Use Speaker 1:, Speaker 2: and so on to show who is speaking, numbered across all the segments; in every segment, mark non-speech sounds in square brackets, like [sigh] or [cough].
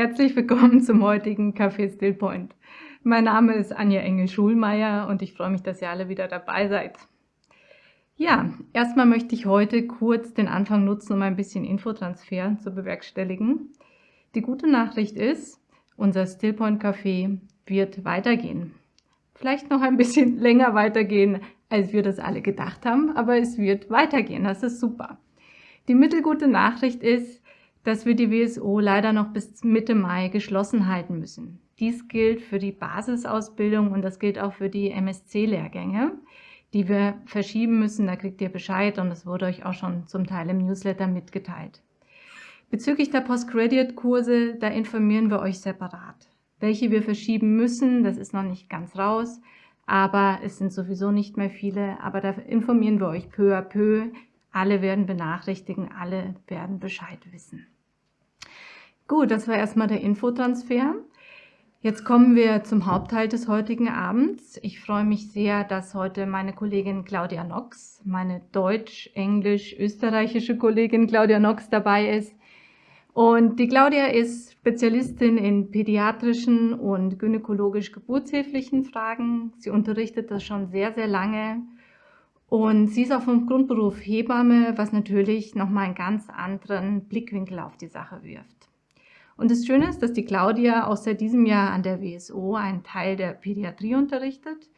Speaker 1: Herzlich willkommen zum heutigen Café Stillpoint. Mein Name ist Anja Engel-Schulmeier und ich freue mich, dass ihr alle wieder dabei seid. Ja, erstmal möchte ich heute kurz den Anfang nutzen, um ein bisschen Infotransfer zu bewerkstelligen. Die gute Nachricht ist, unser Stillpoint Café wird weitergehen. Vielleicht noch ein bisschen [laughs] länger weitergehen, als wir das alle gedacht haben, aber es wird weitergehen. Das ist super. Die mittelgute Nachricht ist, dass wir die WSO leider noch bis Mitte Mai geschlossen halten müssen. Dies gilt für die Basisausbildung und das gilt auch für die MSC-Lehrgänge, die wir verschieben müssen. Da kriegt ihr Bescheid und das wurde euch auch schon zum Teil im Newsletter mitgeteilt. Bezüglich der Postgraduate-Kurse, da informieren wir euch separat. Welche wir verschieben müssen, das ist noch nicht ganz raus, aber es sind sowieso nicht mehr viele. Aber da informieren wir euch peu à peu, alle werden benachrichtigen, alle werden Bescheid wissen. Gut, das war erstmal der Infotransfer. Jetzt kommen wir zum Hauptteil des heutigen Abends. Ich freue mich sehr, dass heute meine Kollegin Claudia Nox, meine deutsch-, englisch-, österreichische Kollegin Claudia Nox dabei ist. Und die Claudia ist Spezialistin in pädiatrischen und gynäkologisch-geburtshilflichen Fragen. Sie unterrichtet das schon sehr, sehr lange und sie ist auch vom Grundberuf Hebamme, was natürlich nochmal einen ganz anderen Blickwinkel auf die Sache wirft. Und das Schöne ist, dass die Claudia auch seit diesem Jahr an der WSO einen Teil der Pädiatrie unterrichtet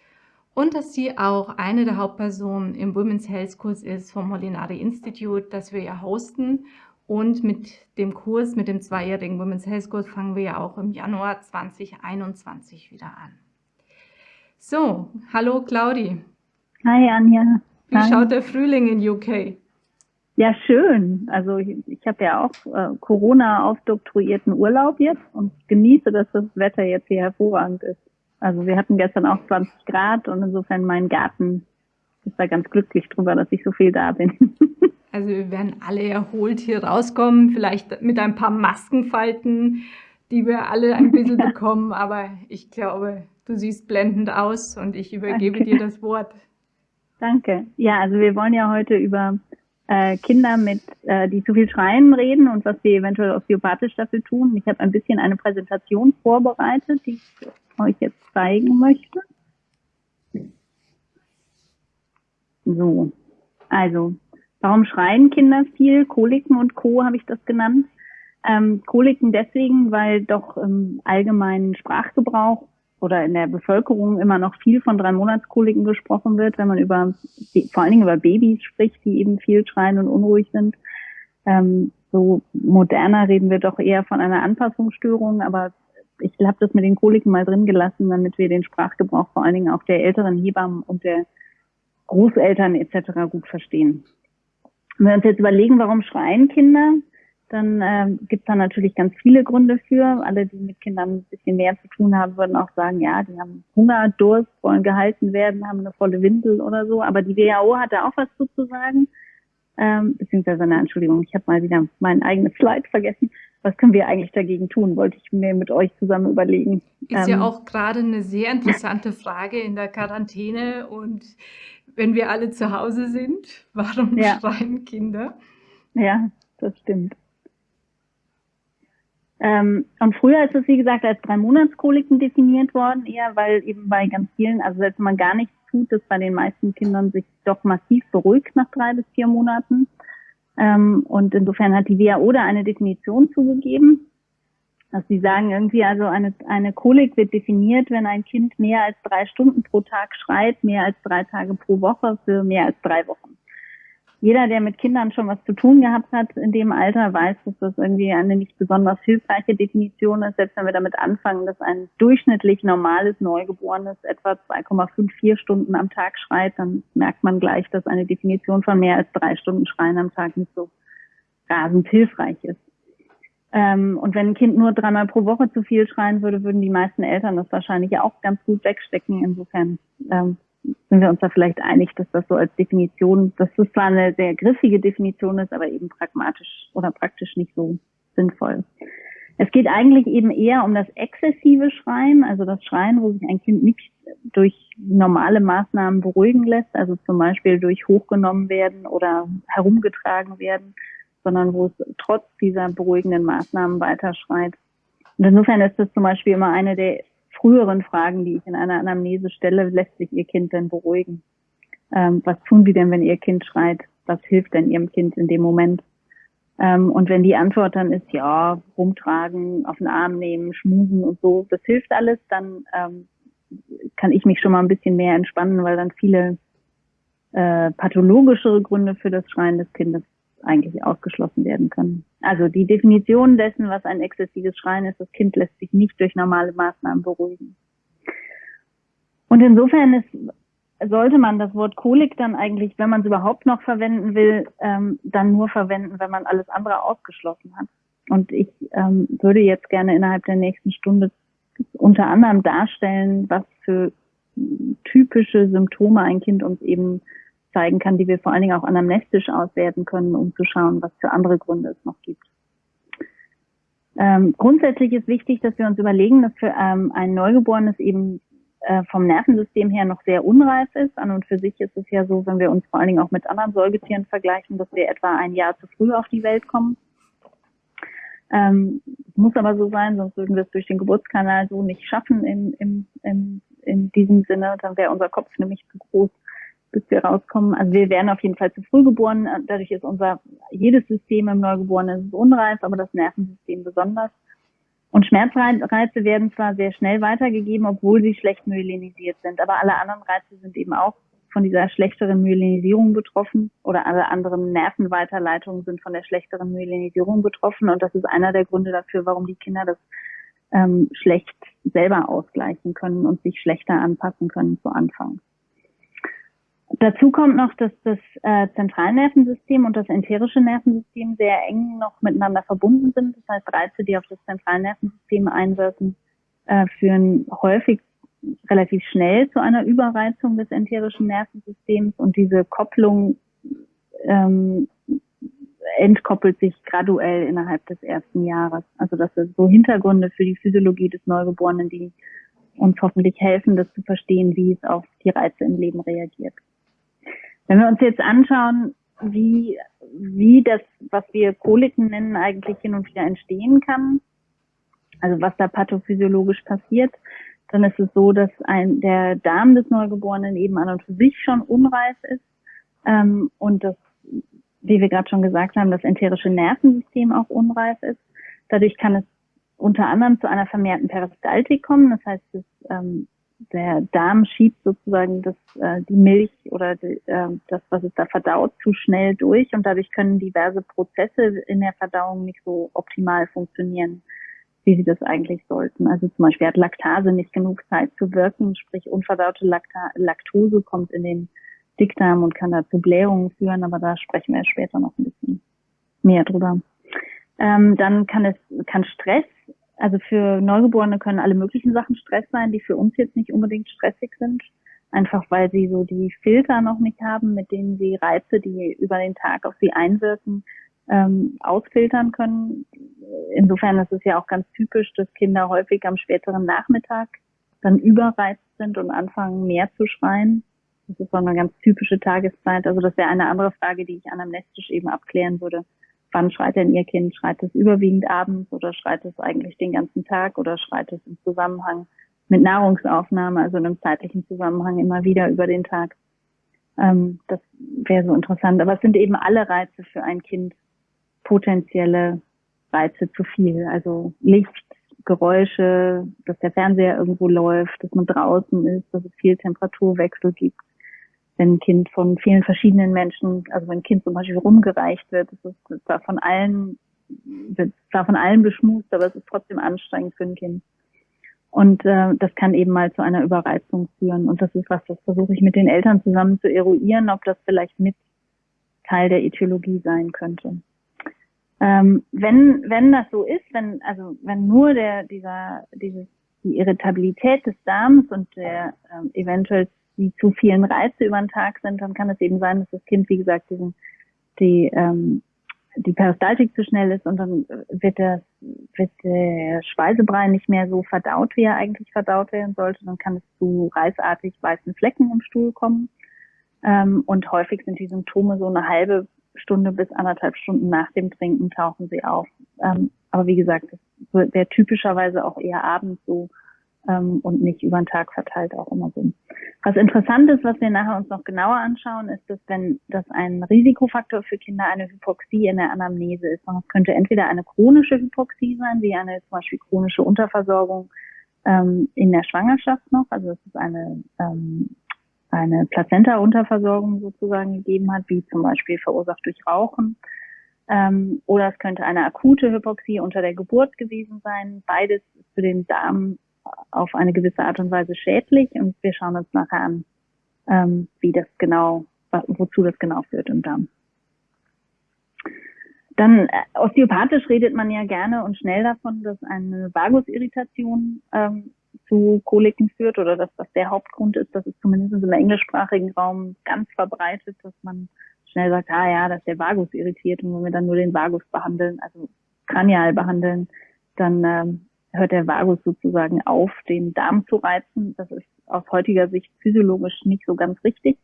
Speaker 1: und dass sie auch eine der Hauptpersonen im Women's Health Kurs ist vom Molinari Institute, das wir ja hosten. Und mit dem Kurs, mit dem zweijährigen Women's Health Kurs, fangen wir ja auch im Januar 2021 wieder an. So, hallo Claudi.
Speaker 2: Hi Anja.
Speaker 1: Wie Hi. schaut der Frühling in UK?
Speaker 2: Ja, schön. Also ich, ich habe ja auch äh, Corona aufdoktroyierten Urlaub jetzt und genieße, dass das Wetter jetzt hier hervorragend ist. Also wir hatten gestern auch 20 Grad und insofern mein Garten ist da ganz glücklich drüber, dass ich so viel da bin. [laughs]
Speaker 1: also wir werden alle erholt hier rauskommen, vielleicht mit ein paar Maskenfalten, die wir alle ein bisschen [laughs] bekommen, aber ich glaube, du siehst blendend aus und ich übergebe Danke. dir das Wort.
Speaker 2: Danke. Ja, also wir wollen ja heute über äh, Kinder mit, äh, die zu viel schreien reden und was wir eventuell osteopathisch dafür tun. Ich habe ein bisschen eine Präsentation vorbereitet, die ich euch jetzt zeigen möchte. So, also, warum schreien Kinder viel? Koliken und Co. habe ich das genannt. Ähm, Koliken deswegen, weil doch im allgemeinen Sprachgebrauch oder in der Bevölkerung immer noch viel von drei Monatskoliken gesprochen wird, wenn man über vor allen Dingen über Babys spricht, die eben viel schreien und unruhig sind. Ähm, so moderner reden wir doch eher von einer Anpassungsstörung, aber ich habe das mit den Koliken mal drin gelassen, damit wir den Sprachgebrauch vor allen Dingen auch der älteren Hebammen und der Großeltern etc. gut verstehen. Wenn wir uns jetzt überlegen, warum schreien Kinder, dann äh, gibt es da natürlich ganz viele Gründe für. Alle, die mit Kindern ein bisschen mehr zu tun haben, würden auch sagen, ja, die haben Hunger, Durst, wollen gehalten werden, haben eine volle Windel oder so. Aber die WHO hat da auch was zu, sagen. Ähm, beziehungsweise, eine Entschuldigung, ich habe mal wieder mein eigenes Slide vergessen. Was können wir eigentlich dagegen tun, wollte ich mir mit euch zusammen überlegen.
Speaker 1: Ist ähm, ja auch gerade eine sehr interessante Frage in der Quarantäne und wenn wir alle zu Hause sind, warum ja. schreien Kinder?
Speaker 2: Ja, das stimmt. Ähm, und früher ist es, wie gesagt, als drei Monatskoliken definiert worden, eher weil eben bei ganz vielen, also selbst wenn man gar nichts tut, dass bei den meisten Kindern sich doch massiv beruhigt nach drei bis vier Monaten. Ähm, und insofern hat die WHO da eine Definition zugegeben. Also sie sagen irgendwie, also eine, eine Kolik wird definiert, wenn ein Kind mehr als drei Stunden pro Tag schreit, mehr als drei Tage pro Woche für mehr als drei Wochen jeder, der mit Kindern schon was zu tun gehabt hat in dem Alter, weiß, dass das irgendwie eine nicht besonders hilfreiche Definition ist. Selbst wenn wir damit anfangen, dass ein durchschnittlich normales Neugeborenes etwa 2,54 Stunden am Tag schreit, dann merkt man gleich, dass eine Definition von mehr als drei Stunden Schreien am Tag nicht so rasend hilfreich ist. Ähm, und wenn ein Kind nur dreimal pro Woche zu viel schreien würde, würden die meisten Eltern das wahrscheinlich auch ganz gut wegstecken. Insofern ähm, sind wir uns da vielleicht einig, dass das so als Definition, dass das zwar eine sehr griffige Definition ist, aber eben pragmatisch oder praktisch nicht so sinnvoll. Es geht eigentlich eben eher um das exzessive Schreien, also das Schreien, wo sich ein Kind nicht durch normale Maßnahmen beruhigen lässt, also zum Beispiel durch hochgenommen werden oder herumgetragen werden, sondern wo es trotz dieser beruhigenden Maßnahmen weiter schreit. Und insofern ist das zum Beispiel immer eine der früheren Fragen, die ich in einer Anamnese stelle, lässt sich Ihr Kind denn beruhigen? Ähm, was tun Sie denn, wenn Ihr Kind schreit? Was hilft denn Ihrem Kind in dem Moment? Ähm, und wenn die Antwort dann ist, ja, rumtragen, auf den Arm nehmen, schmusen und so, das hilft alles, dann ähm, kann ich mich schon mal ein bisschen mehr entspannen, weil dann viele äh, pathologischere Gründe für das Schreien des Kindes eigentlich ausgeschlossen werden können. Also die Definition dessen, was ein exzessives Schreien ist, das Kind lässt sich nicht durch normale Maßnahmen beruhigen. Und insofern ist sollte man das Wort Kolik dann eigentlich, wenn man es überhaupt noch verwenden will, ähm, dann nur verwenden, wenn man alles andere ausgeschlossen hat. Und ich ähm, würde jetzt gerne innerhalb der nächsten Stunde unter anderem darstellen, was für typische Symptome ein Kind uns eben zeigen kann, die wir vor allen Dingen auch anamnestisch auswerten können, um zu schauen, was für andere Gründe es noch gibt. Ähm, grundsätzlich ist wichtig, dass wir uns überlegen, dass für ähm, ein Neugeborenes eben äh, vom Nervensystem her noch sehr unreif ist. An und für sich ist es ja so, wenn wir uns vor allen Dingen auch mit anderen Säugetieren vergleichen, dass wir etwa ein Jahr zu früh auf die Welt kommen. Ähm, muss aber so sein, sonst würden wir es durch den Geburtskanal so nicht schaffen in, in, in, in diesem Sinne. Dann wäre unser Kopf nämlich zu groß, bis wir rauskommen. Also wir werden auf jeden Fall zu früh geboren. Dadurch ist unser jedes System im Neugeborenen unreif, aber das Nervensystem besonders. Und Schmerzreize werden zwar sehr schnell weitergegeben, obwohl sie schlecht myelinisiert sind, aber alle anderen Reize sind eben auch von dieser schlechteren Myelinisierung betroffen oder alle anderen Nervenweiterleitungen sind von der schlechteren Myelinisierung betroffen und das ist einer der Gründe dafür, warum die Kinder das ähm, schlecht selber ausgleichen können und sich schlechter anpassen können zu Anfang. Dazu kommt noch, dass das äh, Zentralnervensystem und das enterische Nervensystem sehr eng noch miteinander verbunden sind. Das heißt, Reize, die auf das Zentralnervensystem einwirken, äh, führen häufig relativ schnell zu einer Überreizung des enterischen Nervensystems und diese Kopplung ähm, entkoppelt sich graduell innerhalb des ersten Jahres. Also das sind so Hintergründe für die Physiologie des Neugeborenen, die uns hoffentlich helfen, das zu verstehen, wie es auf die Reize im Leben reagiert. Wenn wir uns jetzt anschauen, wie, wie das, was wir Koliken nennen, eigentlich hin und wieder entstehen kann, also was da pathophysiologisch passiert, dann ist es so, dass ein, der Darm des Neugeborenen eben an und für sich schon unreif ist ähm, und das, wie wir gerade schon gesagt haben, das enterische Nervensystem auch unreif ist. Dadurch kann es unter anderem zu einer vermehrten Peristaltik kommen. Das heißt, das ähm, der Darm schiebt sozusagen das, äh, die Milch oder die, äh, das, was es da verdaut, zu schnell durch und dadurch können diverse Prozesse in der Verdauung nicht so optimal funktionieren, wie sie das eigentlich sollten. Also zum Beispiel hat Laktase nicht genug Zeit zu wirken, sprich unverdaute Lakta Laktose kommt in den Dickdarm und kann da zu Blähungen führen, aber da sprechen wir später noch ein bisschen mehr drüber. Ähm, dann kann es kann Stress also für Neugeborene können alle möglichen Sachen Stress sein, die für uns jetzt nicht unbedingt stressig sind. Einfach weil sie so die Filter noch nicht haben, mit denen sie Reize, die über den Tag auf sie einwirken, ähm, ausfiltern können. Insofern ist es ja auch ganz typisch, dass Kinder häufig am späteren Nachmittag dann überreizt sind und anfangen mehr zu schreien. Das ist so eine ganz typische Tageszeit. Also das wäre eine andere Frage, die ich anamnestisch eben abklären würde wann schreit denn Ihr Kind? Schreit es überwiegend abends oder schreit es eigentlich den ganzen Tag oder schreit es im Zusammenhang mit Nahrungsaufnahme, also in einem zeitlichen Zusammenhang immer wieder über den Tag? Ähm, das wäre so interessant. Aber es sind eben alle Reize für ein Kind potenzielle Reize zu viel. Also Licht, Geräusche, dass der Fernseher irgendwo läuft, dass man draußen ist, dass es viel Temperaturwechsel gibt wenn ein Kind von vielen verschiedenen Menschen, also wenn ein Kind zum Beispiel rumgereicht wird, das ist zwar von allen, wird zwar von allen beschmust, aber es ist trotzdem anstrengend für ein Kind. Und äh, das kann eben mal zu einer Überreizung führen. Und das ist was, das versuche ich mit den Eltern zusammen zu eruieren, ob das vielleicht mit Teil der Äthiologie sein könnte. Ähm, wenn, wenn das so ist, wenn, also wenn nur der, dieser, dieses, die Irritabilität des Darms und der ähm, eventuell die zu vielen Reize über den Tag sind, dann kann es eben sein, dass das Kind, wie gesagt, diesen, die, ähm, die Peristaltik zu schnell ist und dann wird, das, wird der Speisebrei nicht mehr so verdaut, wie er eigentlich verdaut werden sollte. Dann kann es zu reißartig weißen Flecken im Stuhl kommen. Ähm, und häufig sind die Symptome so eine halbe Stunde bis anderthalb Stunden nach dem Trinken tauchen sie auf. Ähm, aber wie gesagt, das wäre typischerweise auch eher abends so ähm, und nicht über den Tag verteilt auch immer so. Was interessant ist, was wir nachher uns noch genauer anschauen, ist, dass wenn das ein Risikofaktor für Kinder eine Hypoxie in der Anamnese ist, und es könnte entweder eine chronische Hypoxie sein, wie eine zum Beispiel chronische Unterversorgung ähm, in der Schwangerschaft noch, also dass es eine ähm, eine Plazenta-Unterversorgung sozusagen gegeben hat, wie zum Beispiel verursacht durch Rauchen. Ähm, oder es könnte eine akute Hypoxie unter der Geburt gewesen sein. Beides ist für den Darm auf eine gewisse Art und Weise schädlich und wir schauen uns nachher an, ähm, wie das genau, wozu das genau führt im Darm. Dann äh, osteopathisch redet man ja gerne und schnell davon, dass eine Vagusirritation ähm, zu Koliken führt oder dass das der Hauptgrund ist. Das ist zumindest im englischsprachigen Raum ganz verbreitet, dass man schnell sagt, ah ja, das ist der Vagus irritiert und wenn wir dann nur den Vagus behandeln, also kranial behandeln, dann ähm, hört der Vagus sozusagen auf, den Darm zu reizen. Das ist aus heutiger Sicht physiologisch nicht so ganz richtig.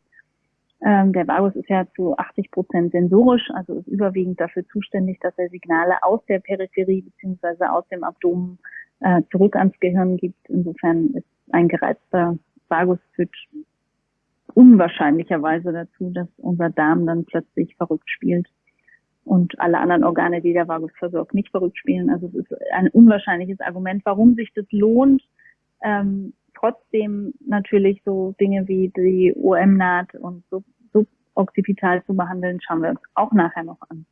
Speaker 2: Ähm, der Vagus ist ja zu 80 Prozent sensorisch, also ist überwiegend dafür zuständig, dass er Signale aus der Peripherie beziehungsweise aus dem Abdomen äh, zurück ans Gehirn gibt. Insofern ist ein gereizter Vagus führt unwahrscheinlicherweise dazu, dass unser Darm dann plötzlich verrückt spielt und alle anderen Organe, die der Vagus versorgt, nicht verrückt spielen. Also es ist ein unwahrscheinliches Argument, warum sich das lohnt, ähm, trotzdem natürlich so Dinge wie die OM-Naht und Suboccipital zu behandeln, schauen wir uns auch nachher noch an.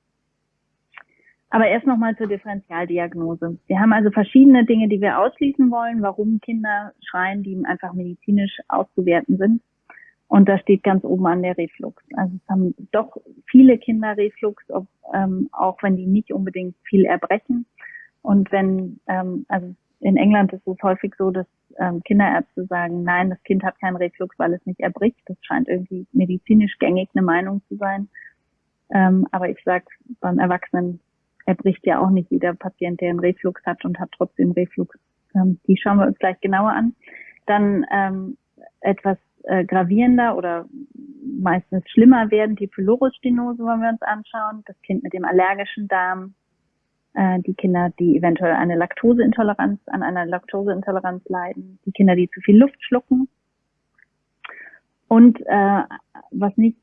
Speaker 2: Aber erst nochmal zur Differentialdiagnose. Wir haben also verschiedene Dinge, die wir ausschließen wollen, warum Kinder schreien, die einfach medizinisch auszuwerten sind. Und da steht ganz oben an der Reflux. Also es haben doch viele Kinder Reflux, ob, ähm, auch wenn die nicht unbedingt viel erbrechen. Und wenn, ähm, also in England ist es häufig so, dass ähm, Kinderärzte sagen, nein, das Kind hat keinen Reflux, weil es nicht erbricht. Das scheint irgendwie medizinisch gängig eine Meinung zu sein. Ähm, aber ich sage, beim Erwachsenen erbricht ja auch nicht jeder Patient, der einen Reflux hat und hat trotzdem Reflux. Ähm, die schauen wir uns gleich genauer an. Dann ähm, etwas äh, gravierender oder meistens schlimmer werden, die Pylorusstenose wollen wir uns anschauen, das Kind mit dem allergischen Darm, äh, die Kinder, die eventuell eine Laktoseintoleranz, an einer Laktoseintoleranz leiden, die Kinder, die zu viel Luft schlucken. Und äh, was nicht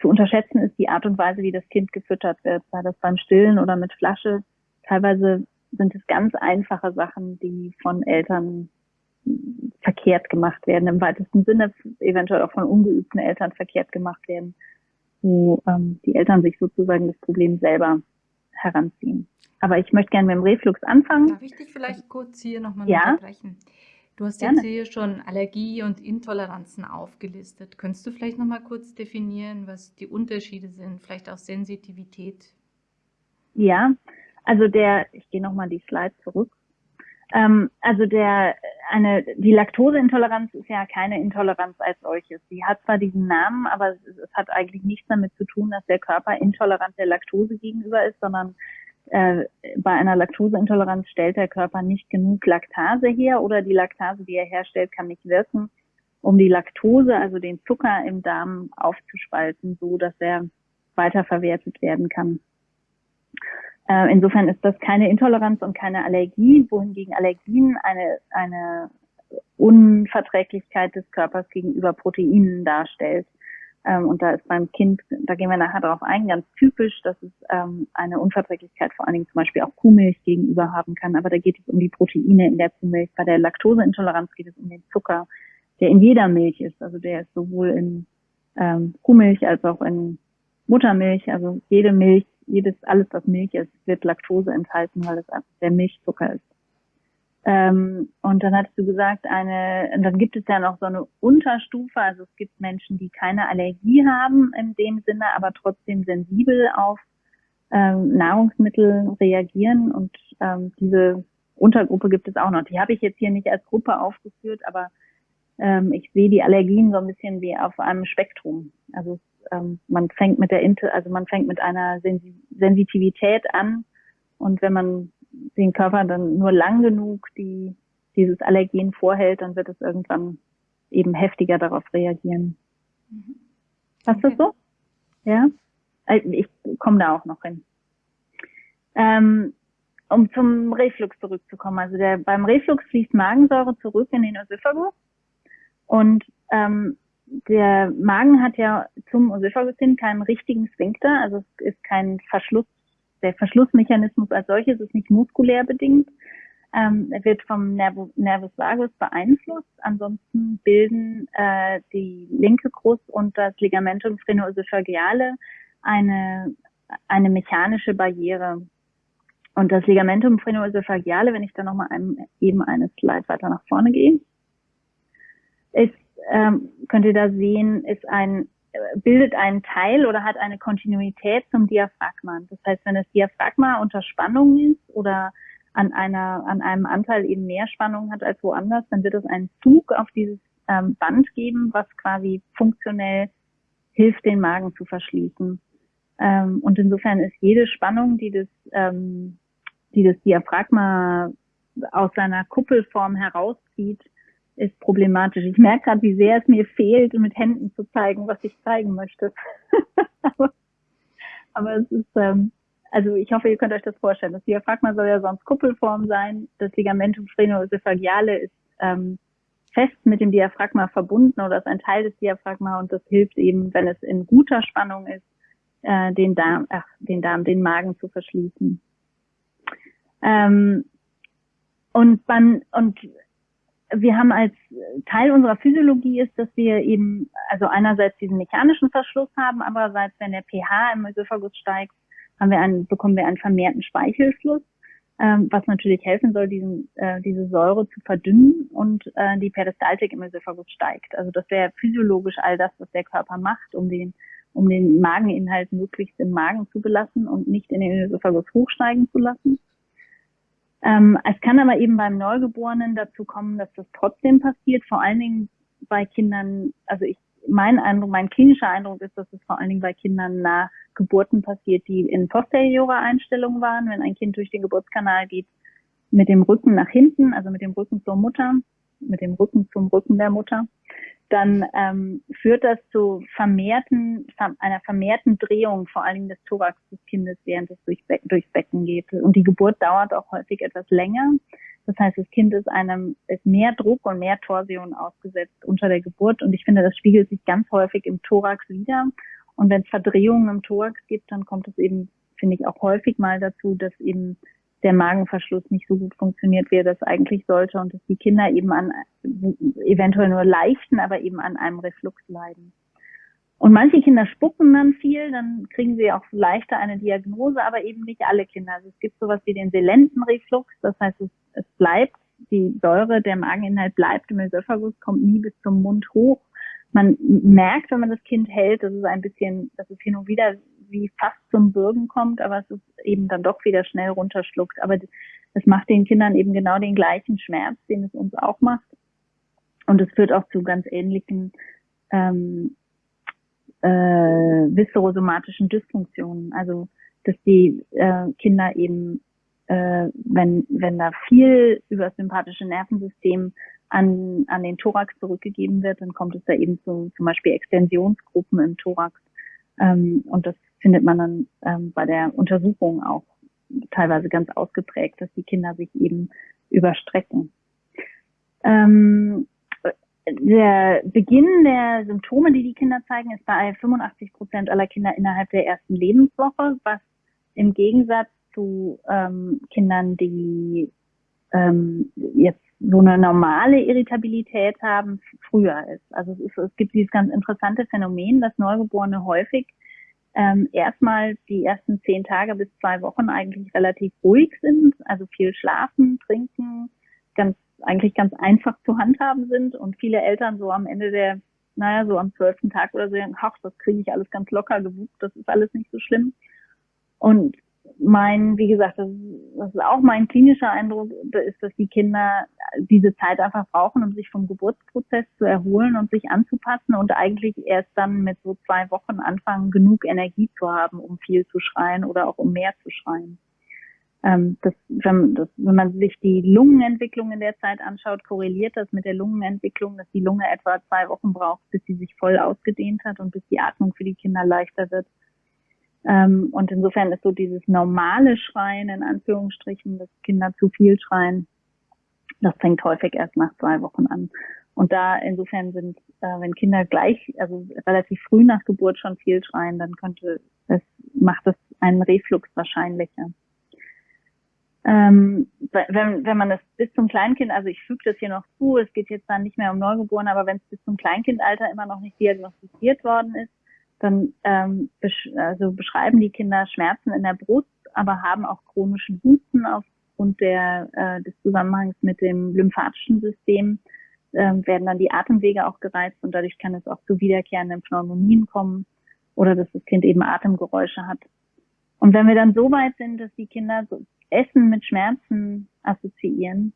Speaker 2: zu unterschätzen ist die Art und Weise, wie das Kind gefüttert wird, sei das beim Stillen oder mit Flasche. Teilweise sind es ganz einfache Sachen, die von Eltern verkehrt gemacht werden, im weitesten Sinne eventuell auch von ungeübten Eltern verkehrt gemacht werden, wo ähm, die Eltern sich sozusagen das Problem selber heranziehen. Aber ich möchte gerne mit dem Reflux anfangen.
Speaker 1: Darf ich dich vielleicht kurz hier nochmal
Speaker 2: ja?
Speaker 1: unterbrechen? Du hast jetzt hier schon Allergie und Intoleranzen aufgelistet. Könntest du vielleicht nochmal kurz definieren, was die Unterschiede sind, vielleicht auch Sensitivität?
Speaker 2: Ja, also der, ich gehe nochmal die Slide zurück. Ähm, also der, eine, die Laktoseintoleranz ist ja keine Intoleranz als solches. Sie hat zwar diesen Namen, aber es, es, hat eigentlich nichts damit zu tun, dass der Körper intolerant der Laktose gegenüber ist, sondern äh, bei einer Laktoseintoleranz stellt der Körper nicht genug Laktase her oder die Laktase, die er herstellt, kann nicht wirken, um die Laktose, also den Zucker im Darm aufzuspalten, so dass er weiterverwertet werden kann. Äh, insofern ist das keine Intoleranz und keine Allergie, wohingegen Allergien eine, eine Unverträglichkeit des Körpers gegenüber Proteinen darstellt. Ähm, und da ist beim Kind, da gehen wir nachher darauf ein, ganz typisch, dass es ähm, eine Unverträglichkeit vor allen Dingen zum Beispiel auch Kuhmilch gegenüber haben kann. Aber da geht es um die Proteine in der Kuhmilch. Bei der Laktoseintoleranz geht es um den Zucker, der in jeder Milch ist. Also der ist sowohl in ähm, Kuhmilch als auch in Muttermilch. Also jede Milch jedes, alles, was Milch ist, wird Laktose enthalten, weil es der Milchzucker ist. Ähm, und dann hattest du gesagt, eine, dann gibt es ja noch so eine Unterstufe, also es gibt Menschen, die keine Allergie haben in dem Sinne, aber trotzdem sensibel auf ähm, Nahrungsmittel reagieren und ähm, diese Untergruppe gibt es auch noch. Die habe ich jetzt hier nicht als Gruppe aufgeführt, aber ähm, ich sehe die Allergien so ein bisschen wie auf einem Spektrum. Also ähm, man fängt mit der Inter also man fängt mit einer Sensi Sensitivität an und wenn man den Körper dann nur lang genug die dieses Allergen vorhält, dann wird es irgendwann eben heftiger darauf reagieren. Mhm. Passt okay. das so? Ja? Äh, ich komme da auch noch hin. Ähm, um zum Reflux zurückzukommen. Also der, beim Reflux fließt Magensäure zurück in den Ösophagus und ähm, der Magen hat ja zum hin keinen richtigen Sphinkter, also es ist kein Verschluss. Der Verschlussmechanismus als solches ist nicht muskulär bedingt. Ähm, er wird vom Nerv Nervus vagus beeinflusst. Ansonsten bilden äh, die linke Krust und das Ligamentum phrenoesophageale eine, eine mechanische Barriere. Und das Ligamentum phrenoesophageale, wenn ich da nochmal eben eine Slide weiter nach vorne gehe, ist, ähm, könnt ihr da sehen, ist ein, bildet einen Teil oder hat eine Kontinuität zum Diaphragma. Das heißt, wenn das Diaphragma unter Spannung ist oder an einer, an einem Anteil eben mehr Spannung hat als woanders, dann wird es einen Zug auf dieses ähm, Band geben, was quasi funktionell hilft, den Magen zu verschließen. Ähm, und insofern ist jede Spannung, die das ähm, die das Diaphragma aus seiner Kuppelform herauszieht, ist problematisch. Ich merke gerade, wie sehr es mir fehlt, mit Händen zu zeigen, was ich zeigen möchte. aber, [laughs] aber, es ist, ähm, also ich hoffe, ihr könnt euch das vorstellen. Das Diaphragma soll ja sonst Kuppelform sein. Das Ligamentum sphenoesophageale ist ähm, fest mit dem Diaphragma verbunden oder ist ein Teil des Diaphragma und das hilft eben, wenn es in guter Spannung ist, äh, den Darm, ach, den Darm, den Magen zu verschließen. Ähm, und man, und wir haben als Teil unserer Physiologie ist, dass wir eben, also einerseits diesen mechanischen Verschluss haben, andererseits, wenn der pH im Ösophagus steigt, haben wir einen, bekommen wir einen vermehrten Speichelfluss, ähm, was natürlich helfen soll, diesen, äh, diese Säure zu verdünnen und äh, die Peristaltik im Ösophagus steigt. Also das wäre physiologisch all das, was der Körper macht, um den, um den Mageninhalt möglichst im Magen zu belassen und nicht in den Ösophagus hochsteigen zu lassen. Ähm, es kann aber eben beim Neugeborenen dazu kommen, dass das trotzdem passiert, vor allen Dingen bei Kindern, also ich, mein Eindruck, mein klinischer Eindruck ist, dass es vor allen Dingen bei Kindern nach Geburten passiert, die in posteriorer Einstellung waren, wenn ein Kind durch den Geburtskanal geht, mit dem Rücken nach hinten, also mit dem Rücken zur Mutter, mit dem Rücken zum Rücken der Mutter dann ähm, führt das zu vermehrten, einer vermehrten Drehung, vor allen Dingen des Thorax des Kindes, während es durch Be durchs Becken geht. Und die Geburt dauert auch häufig etwas länger. Das heißt, das Kind ist einem, ist mehr Druck und mehr Torsion ausgesetzt unter der Geburt. Und ich finde, das spiegelt sich ganz häufig im Thorax wieder. Und wenn es Verdrehungen im Thorax gibt, dann kommt es eben, finde ich, auch häufig mal dazu, dass eben der Magenverschluss nicht so gut funktioniert, wie er das eigentlich sollte und dass die Kinder eben an eventuell nur leichten, aber eben an einem Reflux leiden. Und manche Kinder spucken dann viel, dann kriegen sie auch leichter eine Diagnose, aber eben nicht alle Kinder. Also es gibt sowas wie den Selentenreflux, das heißt, es, es bleibt, die Säure, der Mageninhalt bleibt im Ösophagus, kommt nie bis zum Mund hoch. Man merkt, wenn man das Kind hält, dass es ein bisschen, dass es hin und wieder wie fast zum Bürgen kommt, aber es ist eben dann doch wieder schnell runterschluckt. Aber es macht den Kindern eben genau den gleichen Schmerz, den es uns auch macht. Und es führt auch zu ganz ähnlichen ähm, äh, viscerosomatischen Dysfunktionen. Also dass die äh, Kinder eben, äh, wenn, wenn da viel über das sympathische Nervensystem an, an den Thorax zurückgegeben wird, dann kommt es da eben zu zum Beispiel Extensionsgruppen im Thorax. Ähm, und das findet man dann ähm, bei der Untersuchung auch teilweise ganz ausgeprägt, dass die Kinder sich eben überstrecken. Ähm, der Beginn der Symptome, die die Kinder zeigen, ist bei 85 Prozent aller Kinder innerhalb der ersten Lebenswoche, was im Gegensatz zu ähm, Kindern, die ähm, jetzt so eine normale Irritabilität haben, früher ist. Also es, ist, es gibt dieses ganz interessante Phänomen, dass Neugeborene häufig ähm, erstmal die ersten zehn Tage bis zwei Wochen eigentlich relativ ruhig sind, also viel schlafen, trinken, ganz eigentlich ganz einfach zu handhaben sind und viele Eltern so am Ende der, naja, so am zwölften Tag oder so, ach, das kriege ich alles ganz locker gewuppt, das ist alles nicht so schlimm. Und mein, wie gesagt, das, das ist auch mein klinischer Eindruck, ist, dass die Kinder diese Zeit einfach brauchen, um sich vom Geburtsprozess zu erholen und sich anzupassen und eigentlich erst dann mit so zwei Wochen anfangen, genug Energie zu haben, um viel zu schreien oder auch um mehr zu schreien. Ähm, das, wenn, das, wenn man sich die Lungenentwicklung in der Zeit anschaut, korreliert das mit der Lungenentwicklung, dass die Lunge etwa zwei Wochen braucht, bis sie sich voll ausgedehnt hat und bis die Atmung für die Kinder leichter wird. Ähm, und insofern ist so dieses normale Schreien, in Anführungsstrichen, dass Kinder zu viel schreien, das fängt häufig erst nach zwei Wochen an. Und da insofern sind, äh, wenn Kinder gleich, also relativ früh nach Geburt schon viel schreien, dann könnte es, macht es einen Reflux wahrscheinlicher. Ähm, wenn, wenn man das bis zum Kleinkind, also ich füge das hier noch zu, es geht jetzt dann nicht mehr um Neugeborene, aber wenn es bis zum Kleinkindalter immer noch nicht diagnostiziert worden ist, dann ähm, besch also beschreiben die Kinder Schmerzen in der Brust, aber haben auch chronischen Husten aufgrund der, äh, des Zusammenhangs mit dem lymphatischen System, äh, werden dann die Atemwege auch gereizt und dadurch kann es auch zu wiederkehrenden Pneumonien kommen oder dass das Kind eben Atemgeräusche hat. Und wenn wir dann so weit sind, dass die Kinder so Essen mit Schmerzen assoziieren,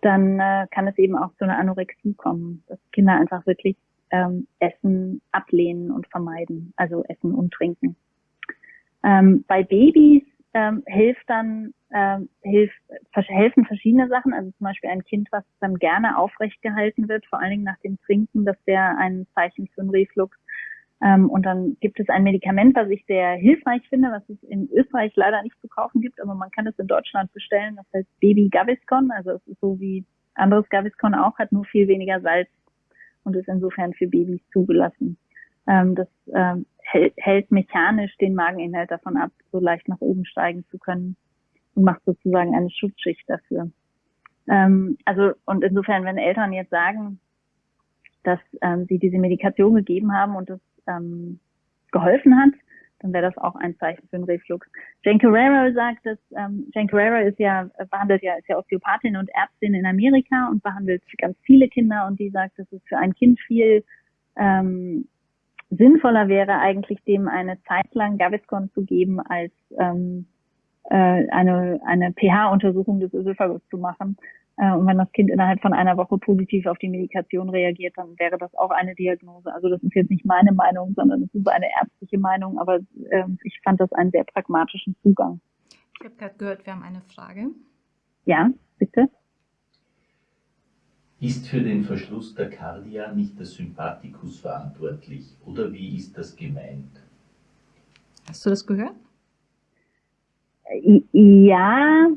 Speaker 2: dann äh, kann es eben auch zu einer Anorexie kommen, dass Kinder einfach wirklich ähm, Essen ablehnen und vermeiden, also Essen und Trinken. Ähm, bei Babys ähm, hilft dann ähm, hilft, helfen verschiedene Sachen, also zum Beispiel ein Kind, was dann gerne aufrecht gehalten wird, vor allen Dingen nach dem Trinken, das wäre ein Zeichen für einen Reflux. Ähm, und dann gibt es ein Medikament, was ich sehr hilfreich finde, was es in Österreich leider nicht zu kaufen gibt, aber man kann es in Deutschland bestellen. Das heißt Baby Gaviscon, also es ist so wie anderes Gaviscon auch, hat nur viel weniger Salz und ist insofern für Babys zugelassen. Ähm, das ähm, hält, mechanisch den Mageninhalt davon ab, so leicht nach oben steigen zu können und macht sozusagen eine Schutzschicht dafür. Ähm, also und insofern, wenn Eltern jetzt sagen, dass ähm, sie diese Medikation gegeben haben und das ähm, geholfen hat, dann wäre das auch ein Zeichen für einen Reflux. Jane Carrera sagt, dass ähm, Jane Carrera ist ja behandelt ja ist ja Osteopathin und Ärztin in Amerika und behandelt ganz viele Kinder und die sagt, dass es für ein Kind viel ähm, sinnvoller wäre, eigentlich dem eine Zeit lang Gaviscon zu geben, als ähm, äh, eine, eine pH-Untersuchung des Ösophagus zu machen, und wenn das Kind innerhalb von einer Woche positiv auf die Medikation reagiert, dann wäre das auch eine Diagnose. Also das ist jetzt nicht meine Meinung, sondern es ist eine ärztliche Meinung, aber äh, ich fand das einen sehr pragmatischen Zugang.
Speaker 1: Ich habe gerade gehört, wir haben eine Frage.
Speaker 2: Ja, bitte.
Speaker 3: Ist für den Verschluss der Cardia nicht der Sympathikus verantwortlich oder wie ist das gemeint?
Speaker 1: Hast du das gehört?
Speaker 2: Ja,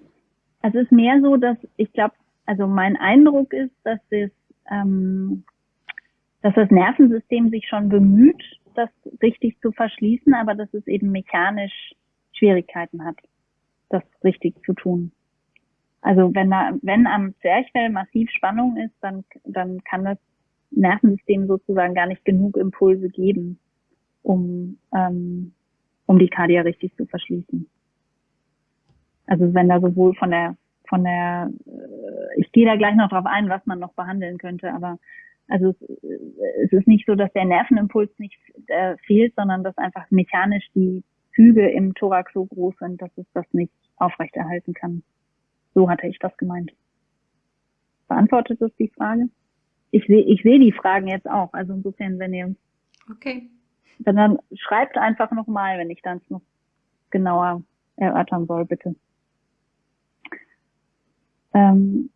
Speaker 2: also es ist mehr so, dass ich glaube, also mein Eindruck ist, dass das, ähm, dass das Nervensystem sich schon bemüht, das richtig zu verschließen, aber dass es eben mechanisch Schwierigkeiten hat, das richtig zu tun. Also wenn da, wenn am Zwerchfell massiv Spannung ist, dann, dann kann das Nervensystem sozusagen gar nicht genug Impulse geben, um, ähm, um die Kardia richtig zu verschließen. Also wenn da sowohl von der von der, äh, ich gehe da gleich noch drauf ein, was man noch behandeln könnte, aber also es, äh, es ist nicht so, dass der Nervenimpuls nicht äh, fehlt, sondern dass einfach mechanisch die Züge im Thorax so groß sind, dass es das nicht aufrechterhalten kann. So hatte ich das gemeint. Beantwortet das die Frage? Ich sehe ich sehe die Fragen jetzt auch. Also insofern, wenn ihr
Speaker 1: okay.
Speaker 2: dann, dann schreibt einfach nochmal, wenn ich dann noch genauer erörtern soll, bitte. Ähm,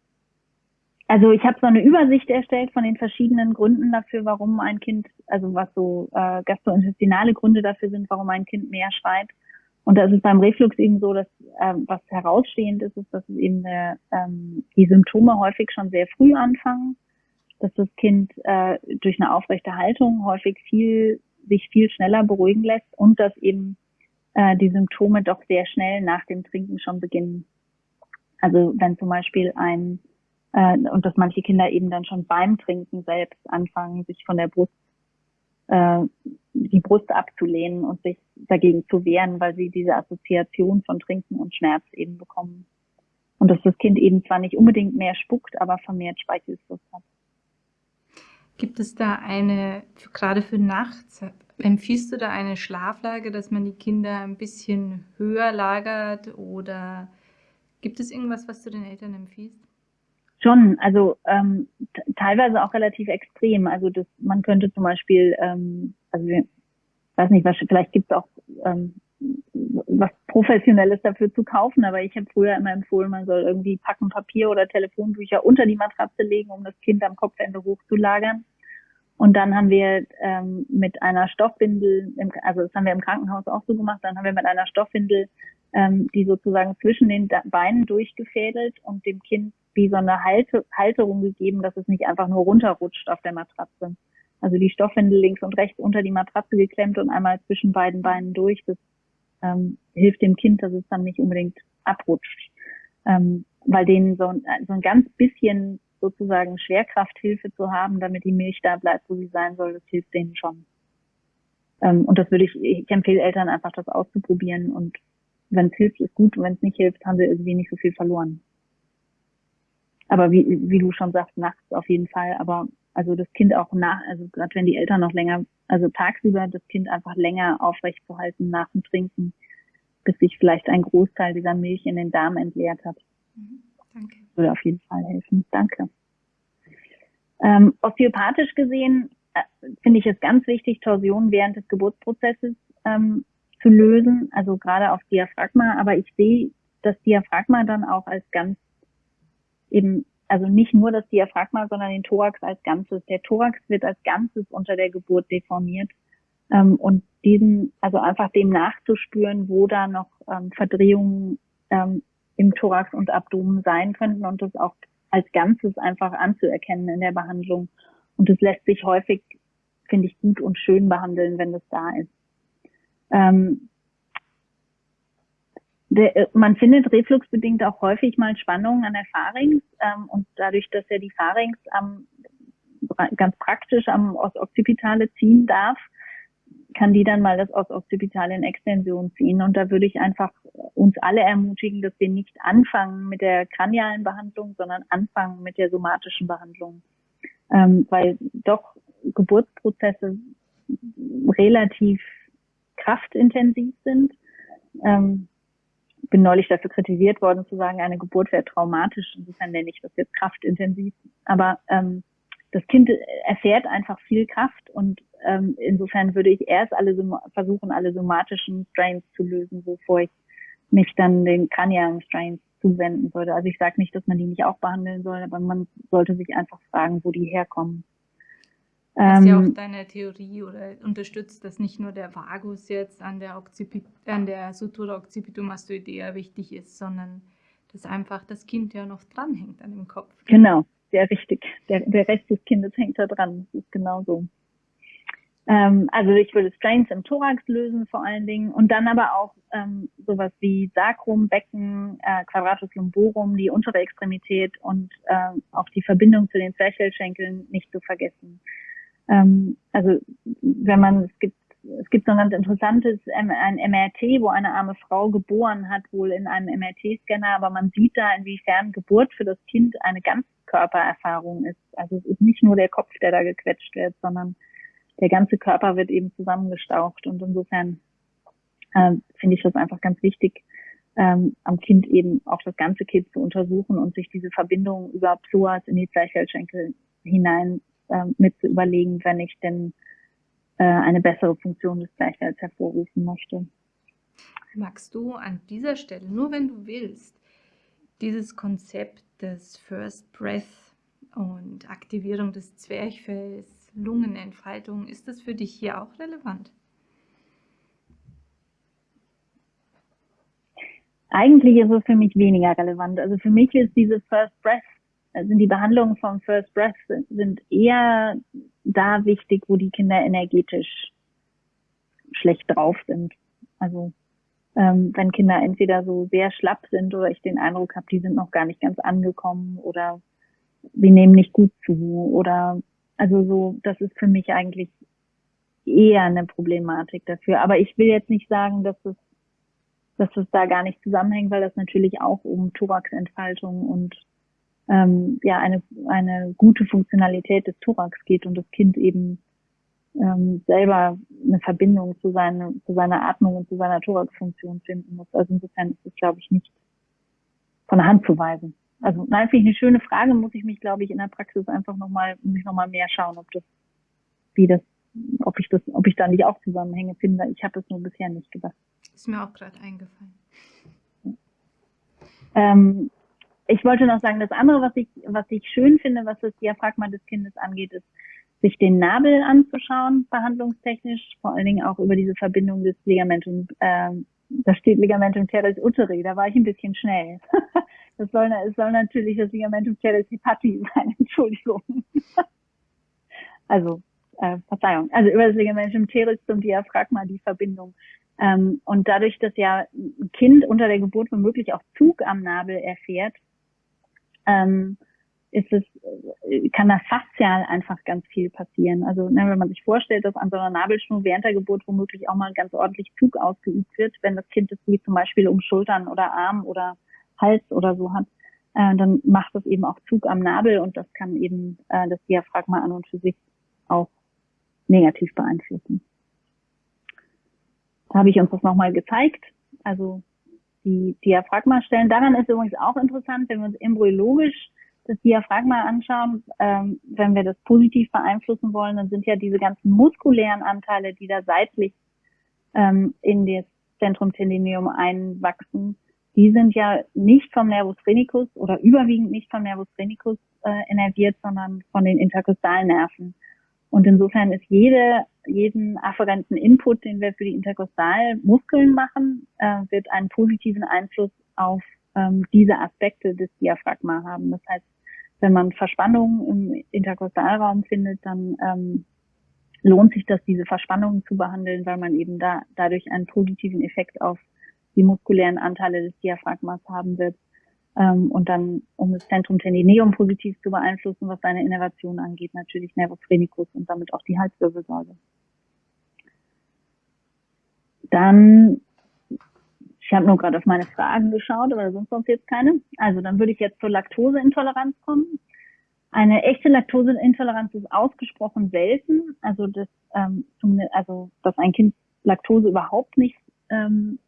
Speaker 2: also ich habe so eine Übersicht erstellt von den verschiedenen Gründen dafür, warum ein Kind, also was so äh, gastrointestinale Gründe dafür sind, warum ein Kind mehr schreit. Und da ist es beim Reflux eben so, dass äh, was herausstehend ist, ist, dass es eben äh, ähm, die Symptome häufig schon sehr früh anfangen, dass das Kind äh, durch eine aufrechte Haltung häufig viel sich viel schneller beruhigen lässt und dass eben äh, die Symptome doch sehr schnell nach dem Trinken schon beginnen. Also wenn zum Beispiel ein, äh, und dass manche Kinder eben dann schon beim Trinken selbst anfangen, sich von der Brust, äh, die Brust abzulehnen und sich dagegen zu wehren, weil sie diese Assoziation von Trinken und Schmerz eben bekommen. Und dass das Kind eben zwar nicht unbedingt mehr spuckt, aber vermehrt Speichelfluss hat.
Speaker 1: Gibt es da eine, gerade für nachts, empfiehlst du da eine Schlaflage, dass man die Kinder ein bisschen höher lagert oder Gibt es irgendwas, was du den Eltern empfiehlst?
Speaker 2: Schon, also ähm, teilweise auch relativ extrem. Also das, man könnte zum Beispiel, ähm, also ich weiß nicht, was, vielleicht gibt es auch ähm, was Professionelles dafür zu kaufen, aber ich habe früher immer empfohlen, man soll irgendwie Packen Papier oder Telefonbücher unter die Matratze legen, um das Kind am Kopfende hochzulagern. Und dann haben wir ähm, mit einer Stoffwindel, im, also das haben wir im Krankenhaus auch so gemacht, dann haben wir mit einer Stoffwindel ähm, die sozusagen zwischen den Beinen durchgefädelt und dem Kind wie so eine Halte, Halterung gegeben, dass es nicht einfach nur runterrutscht auf der Matratze. Also die Stoffwindel links und rechts unter die Matratze geklemmt und einmal zwischen beiden Beinen durch. Das ähm, hilft dem Kind, dass es dann nicht unbedingt abrutscht. Ähm, weil denen so, so ein ganz bisschen sozusagen Schwerkrafthilfe zu haben, damit die Milch da bleibt, wo sie sein soll, das hilft denen schon. Ähm, und das würde ich, ich empfehle Eltern einfach, das auszuprobieren. Und wenn es hilft, ist gut. Und wenn es nicht hilft, haben sie irgendwie nicht so viel verloren. Aber wie, wie du schon sagst, nachts auf jeden Fall. Aber also das Kind auch nach, also gerade wenn die Eltern noch länger, also tagsüber das Kind einfach länger aufrecht zu halten nach dem Trinken, bis sich vielleicht ein Großteil dieser Milch in den Darm entleert hat. Mhm. Danke. Würde auf jeden Fall helfen. Danke. Ähm, osteopathisch gesehen äh, finde ich es ganz wichtig, Torsionen während des Geburtsprozesses ähm, zu lösen, also gerade auf Diaphragma. Aber ich sehe das Diaphragma dann auch als ganz eben, also nicht nur das Diaphragma, sondern den Thorax als Ganzes. Der Thorax wird als Ganzes unter der Geburt deformiert. Ähm, und diesen, also einfach dem nachzuspüren, wo da noch ähm, Verdrehungen ähm, im Thorax und Abdomen sein könnten und das auch als Ganzes einfach anzuerkennen in der Behandlung. Und das lässt sich häufig, finde ich, gut und schön behandeln, wenn das da ist. Ähm, der, äh, man findet refluxbedingt auch häufig mal Spannungen an der Pharynx ähm, und dadurch, dass ja die Pharynx am, ganz praktisch am Occipitale ziehen darf, kann die dann mal das aus Occipitale in Extension ziehen. Und da würde ich einfach uns alle ermutigen, dass wir nicht anfangen mit der kranialen Behandlung, sondern anfangen mit der somatischen Behandlung. Ähm, weil doch Geburtsprozesse relativ kraftintensiv sind. Ähm, bin neulich dafür kritisiert worden zu sagen, eine Geburt wäre traumatisch. Insofern nenne ich das jetzt kraftintensiv. Aber ähm, das Kind erfährt einfach viel Kraft und ähm, insofern würde ich erst alle versuchen, alle somatischen Strains zu lösen, bevor ich mich dann den kranialen Strains zuwenden würde. Also ich sage nicht, dass man die nicht auch behandeln soll, aber man sollte sich einfach fragen, wo die herkommen.
Speaker 1: Das ist ja auch ähm, deine Theorie oder unterstützt, dass nicht nur der Vagus jetzt an der, Occipit an der Sutura occipitum mastoidea wichtig ist, sondern dass einfach das Kind ja noch dranhängt an dem Kopf.
Speaker 2: Genau, sehr richtig. Der, der Rest des Kindes hängt da dran. Das ist genau so. Ähm, also ich würde Strains im Thorax lösen vor allen Dingen und dann aber auch ähm, sowas wie Sacrum, Becken, äh, Quadratus lumborum, die untere Extremität und äh, auch die Verbindung zu den Zwerchfellschenkeln nicht zu vergessen. Ähm, also wenn man, es gibt es gibt so ein ganz interessantes ein MRT, wo eine arme Frau geboren hat, wohl in einem MRT-Scanner, aber man sieht da, inwiefern Geburt für das Kind eine Ganzkörpererfahrung ist. Also es ist nicht nur der Kopf, der da gequetscht wird, sondern der ganze Körper wird eben zusammengestaucht und insofern äh, finde ich das einfach ganz wichtig, ähm, am Kind eben auch das ganze Kind zu untersuchen und sich diese Verbindung über Psoas in die Zwerchfellschenkel hinein äh, mit zu überlegen, wenn ich denn äh, eine bessere Funktion des Zwerchfells hervorrufen möchte.
Speaker 1: Magst du an dieser Stelle, nur wenn du willst, dieses Konzept des First Breath und Aktivierung des Zwerchfells Lungenentfaltung. Ist das für dich hier auch relevant?
Speaker 2: Eigentlich ist es für mich weniger relevant. Also für mich ist diese First Breath, also die Behandlungen vom First Breath sind eher da wichtig, wo die Kinder energetisch schlecht drauf sind. Also ähm, wenn Kinder entweder so sehr schlapp sind oder ich den Eindruck habe, die sind noch gar nicht ganz angekommen oder wir nehmen nicht gut zu oder also so, das ist für mich eigentlich eher eine Problematik dafür. Aber ich will jetzt nicht sagen, dass es, dass es da gar nicht zusammenhängt, weil das natürlich auch um Thoraxentfaltung und ähm, ja eine, eine gute Funktionalität des Thorax geht und das Kind eben ähm, selber eine Verbindung zu, seine, zu seiner Atmung und zu seiner Thoraxfunktion finden muss. Also insofern ist es, glaube ich, nicht von der Hand zu weisen. Also nein, finde ich eine schöne Frage, muss ich mich, glaube ich, in der Praxis einfach nochmal, muss ich nochmal mehr schauen, ob das, wie das, ob ich das, ob ich da nicht auch Zusammenhänge finde. Ich habe es nur bisher nicht gedacht.
Speaker 1: Ist mir auch gerade eingefallen.
Speaker 2: Ähm, ich wollte noch sagen, das andere, was ich, was ich schön finde, was das Diaphragma des Kindes angeht, ist, sich den Nabel anzuschauen, behandlungstechnisch, vor allen Dingen auch über diese Verbindung des Ligamentum, äh, da steht Ligamentum teres uteri, da war ich ein bisschen schnell. [laughs] Das soll, es soll natürlich das Ligamentum teres hepati [laughs] sein, Entschuldigung. [laughs] Also, äh, Verzeihung, also über das Ligamentum teres zum Diaphragma die Verbindung. Ähm, und dadurch, dass ja ein Kind unter der Geburt womöglich auch Zug am Nabel erfährt, ähm, ist es, äh, kann da faszial einfach ganz viel passieren. Also ne, wenn man sich vorstellt, dass an so einer Nabelschnur während der Geburt womöglich auch mal ganz ordentlich Zug ausgeübt wird, wenn das Kind es wie zum Beispiel um Schultern oder Arm oder Hals oder so hat, äh, dann macht das eben auch Zug am Nabel und das kann eben äh, das Diaphragma an und für sich auch negativ beeinflussen. Da habe ich uns das nochmal gezeigt. Also die Diaphragma-Stellen. Daran ist übrigens auch interessant, wenn wir uns embryologisch Diaphragma anschauen, ähm, wenn wir das positiv beeinflussen wollen, dann sind ja diese ganzen muskulären Anteile, die da seitlich ähm, in das Zentrum Tendineum einwachsen, die sind ja nicht vom Nervus phrenicus oder überwiegend nicht vom Nervus phrenicus äh, innerviert, sondern von den Interkostalnerven. Und insofern ist jede, jeden afferenten Input, den wir für die Interkostalmuskeln machen, äh, wird einen positiven Einfluss auf ähm, diese Aspekte des Diaphragma haben. Das heißt, wenn man Verspannungen im Interkostalraum findet, dann ähm, lohnt sich das, diese Verspannungen zu behandeln, weil man eben da dadurch einen positiven Effekt auf die muskulären Anteile des Diaphragmas haben wird. Ähm, und dann, um das Zentrum Tendineum positiv zu beeinflussen, was seine Innervation angeht, natürlich Nervus phrenicus und damit auch die Halswirbelsäule. Dann ich habe nur gerade auf meine Fragen geschaut, aber sonst sonst jetzt keine. Also dann würde ich jetzt zur Laktoseintoleranz kommen. Eine echte Laktoseintoleranz ist ausgesprochen selten. Also dass, ähm, also dass ein Kind Laktose überhaupt nicht ähm,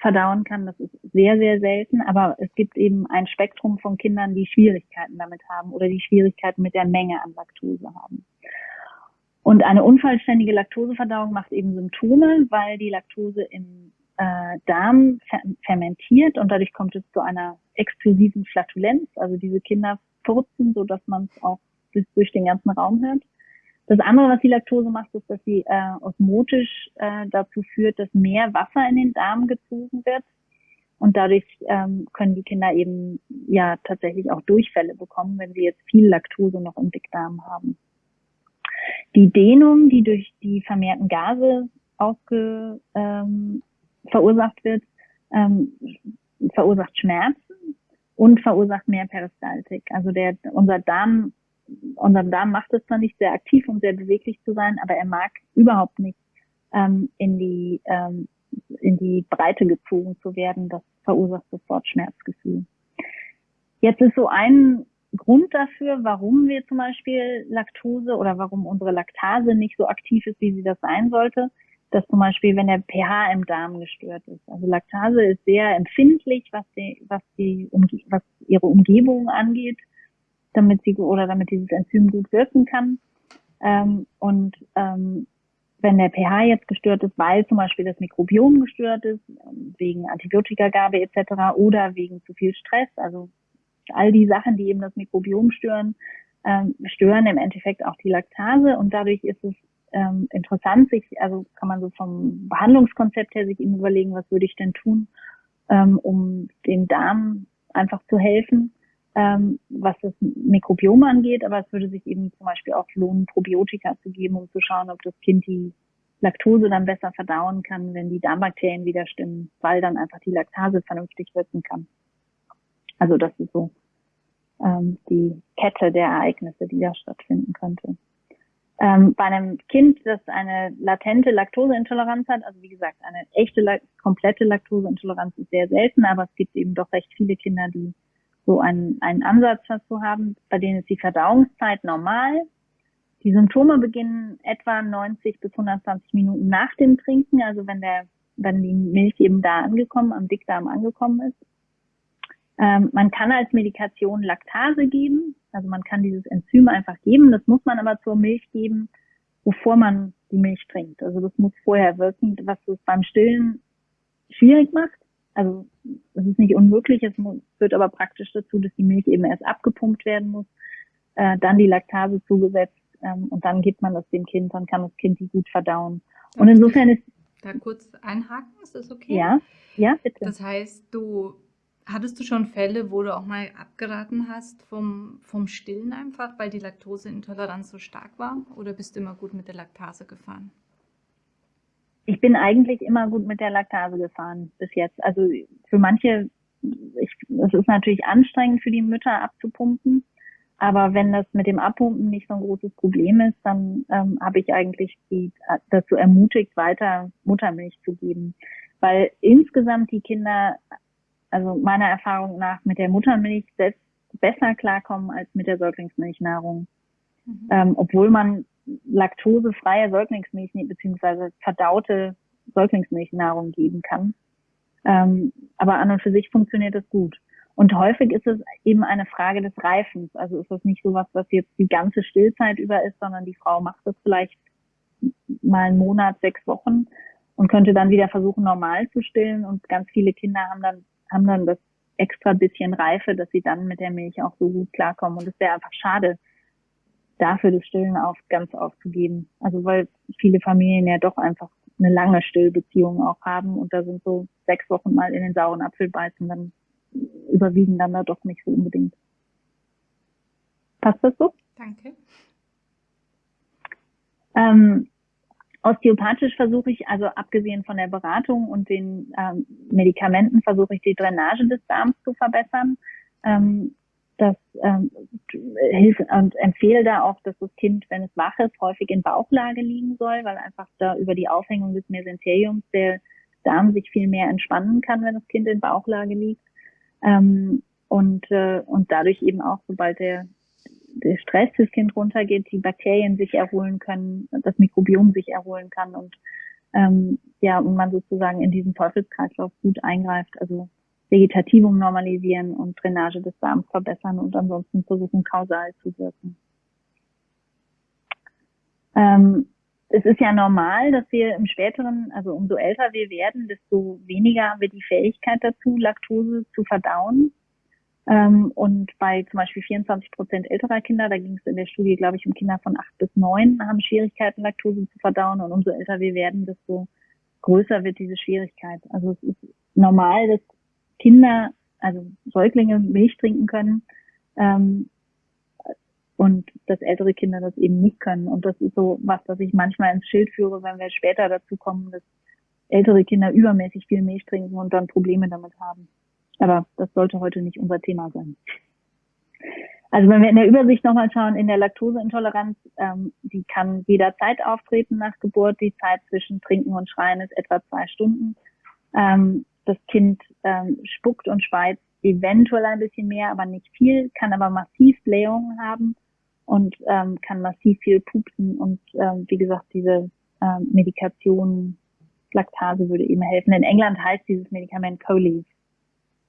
Speaker 2: verdauen kann, das ist sehr, sehr selten. Aber es gibt eben ein Spektrum von Kindern, die Schwierigkeiten damit haben oder die Schwierigkeiten mit der Menge an Laktose haben. Und eine unvollständige Laktoseverdauung macht eben Symptome, weil die Laktose im äh, Darm fer fermentiert und dadurch kommt es zu einer explosiven Flatulenz. Also diese Kinder furzen, so dass man es auch durch den ganzen Raum hört. Das andere, was die Laktose macht, ist, dass sie äh, osmotisch äh, dazu führt, dass mehr Wasser in den Darm gezogen wird. Und dadurch ähm, können die Kinder eben ja tatsächlich auch Durchfälle bekommen, wenn sie jetzt viel Laktose noch im Dickdarm haben. Die Dehnung, die durch die vermehrten Gase ausge, ähm, verursacht wird, ähm, verursacht Schmerzen und verursacht mehr Peristaltik. Also der, unser Darm, unser Darm macht es zwar nicht sehr aktiv, um sehr beweglich zu sein, aber er mag überhaupt nicht ähm, in die ähm, in die Breite gezogen zu werden. Das verursacht sofort Schmerzgefühl. Jetzt ist so ein Grund dafür, warum wir zum Beispiel Laktose oder warum unsere Laktase nicht so aktiv ist, wie sie das sein sollte, dass zum Beispiel, wenn der pH im Darm gestört ist. Also Laktase ist sehr empfindlich, was die, was die, was ihre Umgebung angeht, damit sie oder damit dieses Enzym gut wirken kann. Ähm, und ähm, wenn der pH jetzt gestört ist, weil zum Beispiel das Mikrobiom gestört ist, wegen Antibiotikagabe etc. oder wegen zu viel Stress, also all die Sachen, die eben das Mikrobiom stören, ähm, stören im Endeffekt auch die Laktase und dadurch ist es ähm, interessant, sich, also kann man so vom Behandlungskonzept her sich eben überlegen, was würde ich denn tun, ähm, um dem Darm einfach zu helfen, ähm, was das Mikrobiom angeht, aber es würde sich eben zum Beispiel auch lohnen, Probiotika zu geben, um zu schauen, ob das Kind die Laktose dann besser verdauen kann, wenn die Darmbakterien wieder stimmen, weil dann einfach die Laktase vernünftig wirken kann. Also das ist so ähm, die Kette der Ereignisse, die da stattfinden könnte. Ähm, bei einem Kind, das eine latente Laktoseintoleranz hat, also wie gesagt, eine echte, komplette Laktoseintoleranz ist sehr selten, aber es gibt eben doch recht viele Kinder, die so einen, einen Ansatz dazu haben, bei denen ist die Verdauungszeit normal. Die Symptome beginnen etwa 90 bis 120 Minuten nach dem Trinken, also wenn der, wenn die Milch eben da angekommen, am Dickdarm angekommen ist. Ähm, man kann als Medikation Laktase geben, also man kann dieses Enzym einfach geben. Das muss man aber zur Milch geben, bevor man die Milch trinkt. Also das muss vorher wirken, was es beim Stillen schwierig macht. Also es ist nicht unmöglich, es führt aber praktisch dazu, dass die Milch eben erst abgepumpt werden muss, äh, dann die Laktase zugesetzt ähm, und dann gibt man das dem Kind, dann kann das Kind die gut verdauen. Und insofern ist
Speaker 1: da kurz einhaken, ist das okay?
Speaker 2: Ja, ja, bitte.
Speaker 1: Das heißt, du hattest du schon Fälle, wo du auch mal abgeraten hast vom, vom Stillen einfach, weil die Laktoseintoleranz so stark war? Oder bist du immer gut mit der Laktase gefahren?
Speaker 2: Ich bin eigentlich immer gut mit der Laktase gefahren bis jetzt. Also für manche, ich, es ist natürlich anstrengend für die Mütter abzupumpen. Aber wenn das mit dem Abpumpen nicht so ein großes Problem ist, dann ähm, habe ich eigentlich die, dazu ermutigt, weiter Muttermilch zu geben. Weil insgesamt die Kinder, also meiner Erfahrung nach, mit der Muttermilch selbst besser klarkommen als mit der Säuglingsmilchnahrung. Mhm. Ähm, obwohl man laktosefreie Säuglingsmilch beziehungsweise verdaute Säuglingsmilchnahrung geben kann. Ähm, aber an und für sich funktioniert das gut. Und häufig ist es eben eine Frage des Reifens. Also ist das nicht so was, was jetzt die ganze Stillzeit über ist, sondern die Frau macht das vielleicht mal einen Monat, sechs Wochen und könnte dann wieder versuchen, normal zu stillen. Und ganz viele Kinder haben dann, haben dann das extra bisschen Reife, dass sie dann mit der Milch auch so gut klarkommen. Und es wäre einfach schade, dafür das Stillen auf, ganz aufzugeben. Also weil viele Familien ja doch einfach eine lange Stillbeziehung auch haben und da sind so sechs Wochen mal in den sauren Apfel beißen, dann überwiegen dann da doch nicht so unbedingt. Passt das so?
Speaker 1: Danke.
Speaker 2: Ähm, osteopathisch versuche ich, also abgesehen von der Beratung und den ähm, Medikamenten, versuche ich die Drainage des Darms zu verbessern. Ähm, das ähm, hilft und empfehle da auch, dass das Kind, wenn es wach ist, häufig in Bauchlage liegen soll, weil einfach da über die Aufhängung des Mesenteriums der Darm sich viel mehr entspannen kann, wenn das Kind in Bauchlage liegt. Ähm, und, äh, und dadurch eben auch, sobald der, der Stress des Kind runtergeht, die Bakterien sich erholen können, das Mikrobiom sich erholen kann und ähm, ja, und man sozusagen in diesen Teufelskreislauf gut eingreift, also Vegetativum normalisieren und Drainage des Darms verbessern und ansonsten versuchen, kausal zu wirken. Ähm, es ist ja normal, dass wir im späteren, also umso älter wir werden, desto weniger haben wir die Fähigkeit dazu, Laktose zu verdauen. Ähm, und bei zum Beispiel 24 Prozent älterer Kinder, da ging es in der Studie, glaube ich, um Kinder von acht bis neun, haben Schwierigkeiten, Laktose zu verdauen. Und umso älter wir werden, desto größer wird diese Schwierigkeit. Also es ist normal, dass Kinder, also Säuglinge Milch trinken können. Ähm, und dass ältere Kinder das eben nicht können. Und das ist so was, was ich manchmal ins Schild führe, wenn wir später dazu kommen, dass ältere Kinder übermäßig viel Milch trinken und dann Probleme damit haben. Aber das sollte heute nicht unser Thema sein. Also wenn wir in der Übersicht nochmal schauen, in der Laktoseintoleranz, ähm, die kann jederzeit auftreten nach Geburt. Die Zeit zwischen Trinken und Schreien ist etwa zwei Stunden. Ähm, das Kind ähm, spuckt und speizt eventuell ein bisschen mehr, aber nicht viel, kann aber massiv Blähungen haben und ähm, kann massiv viel pupsen und ähm, wie gesagt, diese ähm, Medikation, Laktase würde eben helfen. In England heißt dieses Medikament Coleve.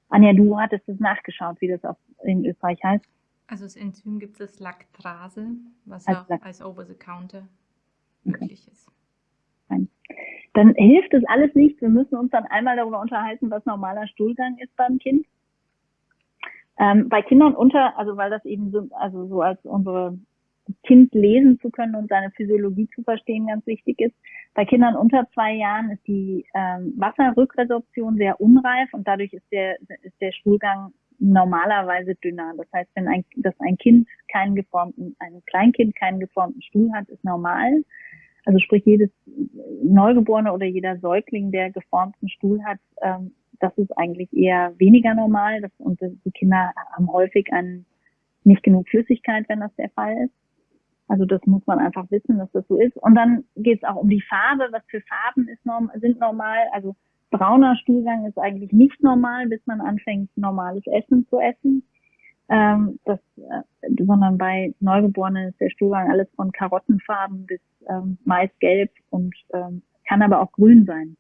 Speaker 2: Anja, du hattest es nachgeschaut, wie das auf, in Österreich heißt.
Speaker 1: Also das Enzym gibt es Laktrase, was als auch Lakt als Over-the-Counter möglich okay. ist.
Speaker 2: Nein. Dann hilft es alles nicht. Wir müssen uns dann einmal darüber unterhalten, was normaler Stuhlgang ist beim Kind. Ähm, bei Kindern unter, also weil das eben so, also so als unsere Kind lesen zu können und seine Physiologie zu verstehen ganz wichtig ist. Bei Kindern unter zwei Jahren ist die ähm, Wasserrückresorption sehr unreif und dadurch ist der, ist der Stuhlgang normalerweise dünner. Das heißt, wenn ein, dass ein Kind keinen geformten, ein Kleinkind keinen geformten Stuhl hat, ist normal. Also sprich, jedes Neugeborene oder jeder Säugling, der geformten Stuhl hat, ähm, das ist eigentlich eher weniger normal. Das, und die Kinder haben häufig an nicht genug Flüssigkeit, wenn das der Fall ist. Also das muss man einfach wissen, dass das so ist. Und dann geht es auch um die Farbe. Was für Farben ist norm sind normal? Also brauner Stuhlgang ist eigentlich nicht normal, bis man anfängt, normales Essen zu essen. Ähm, das, äh, sondern bei Neugeborenen ist der Stuhlgang alles von Karottenfarben bis ähm, maisgelb und ähm, kann aber auch grün sein.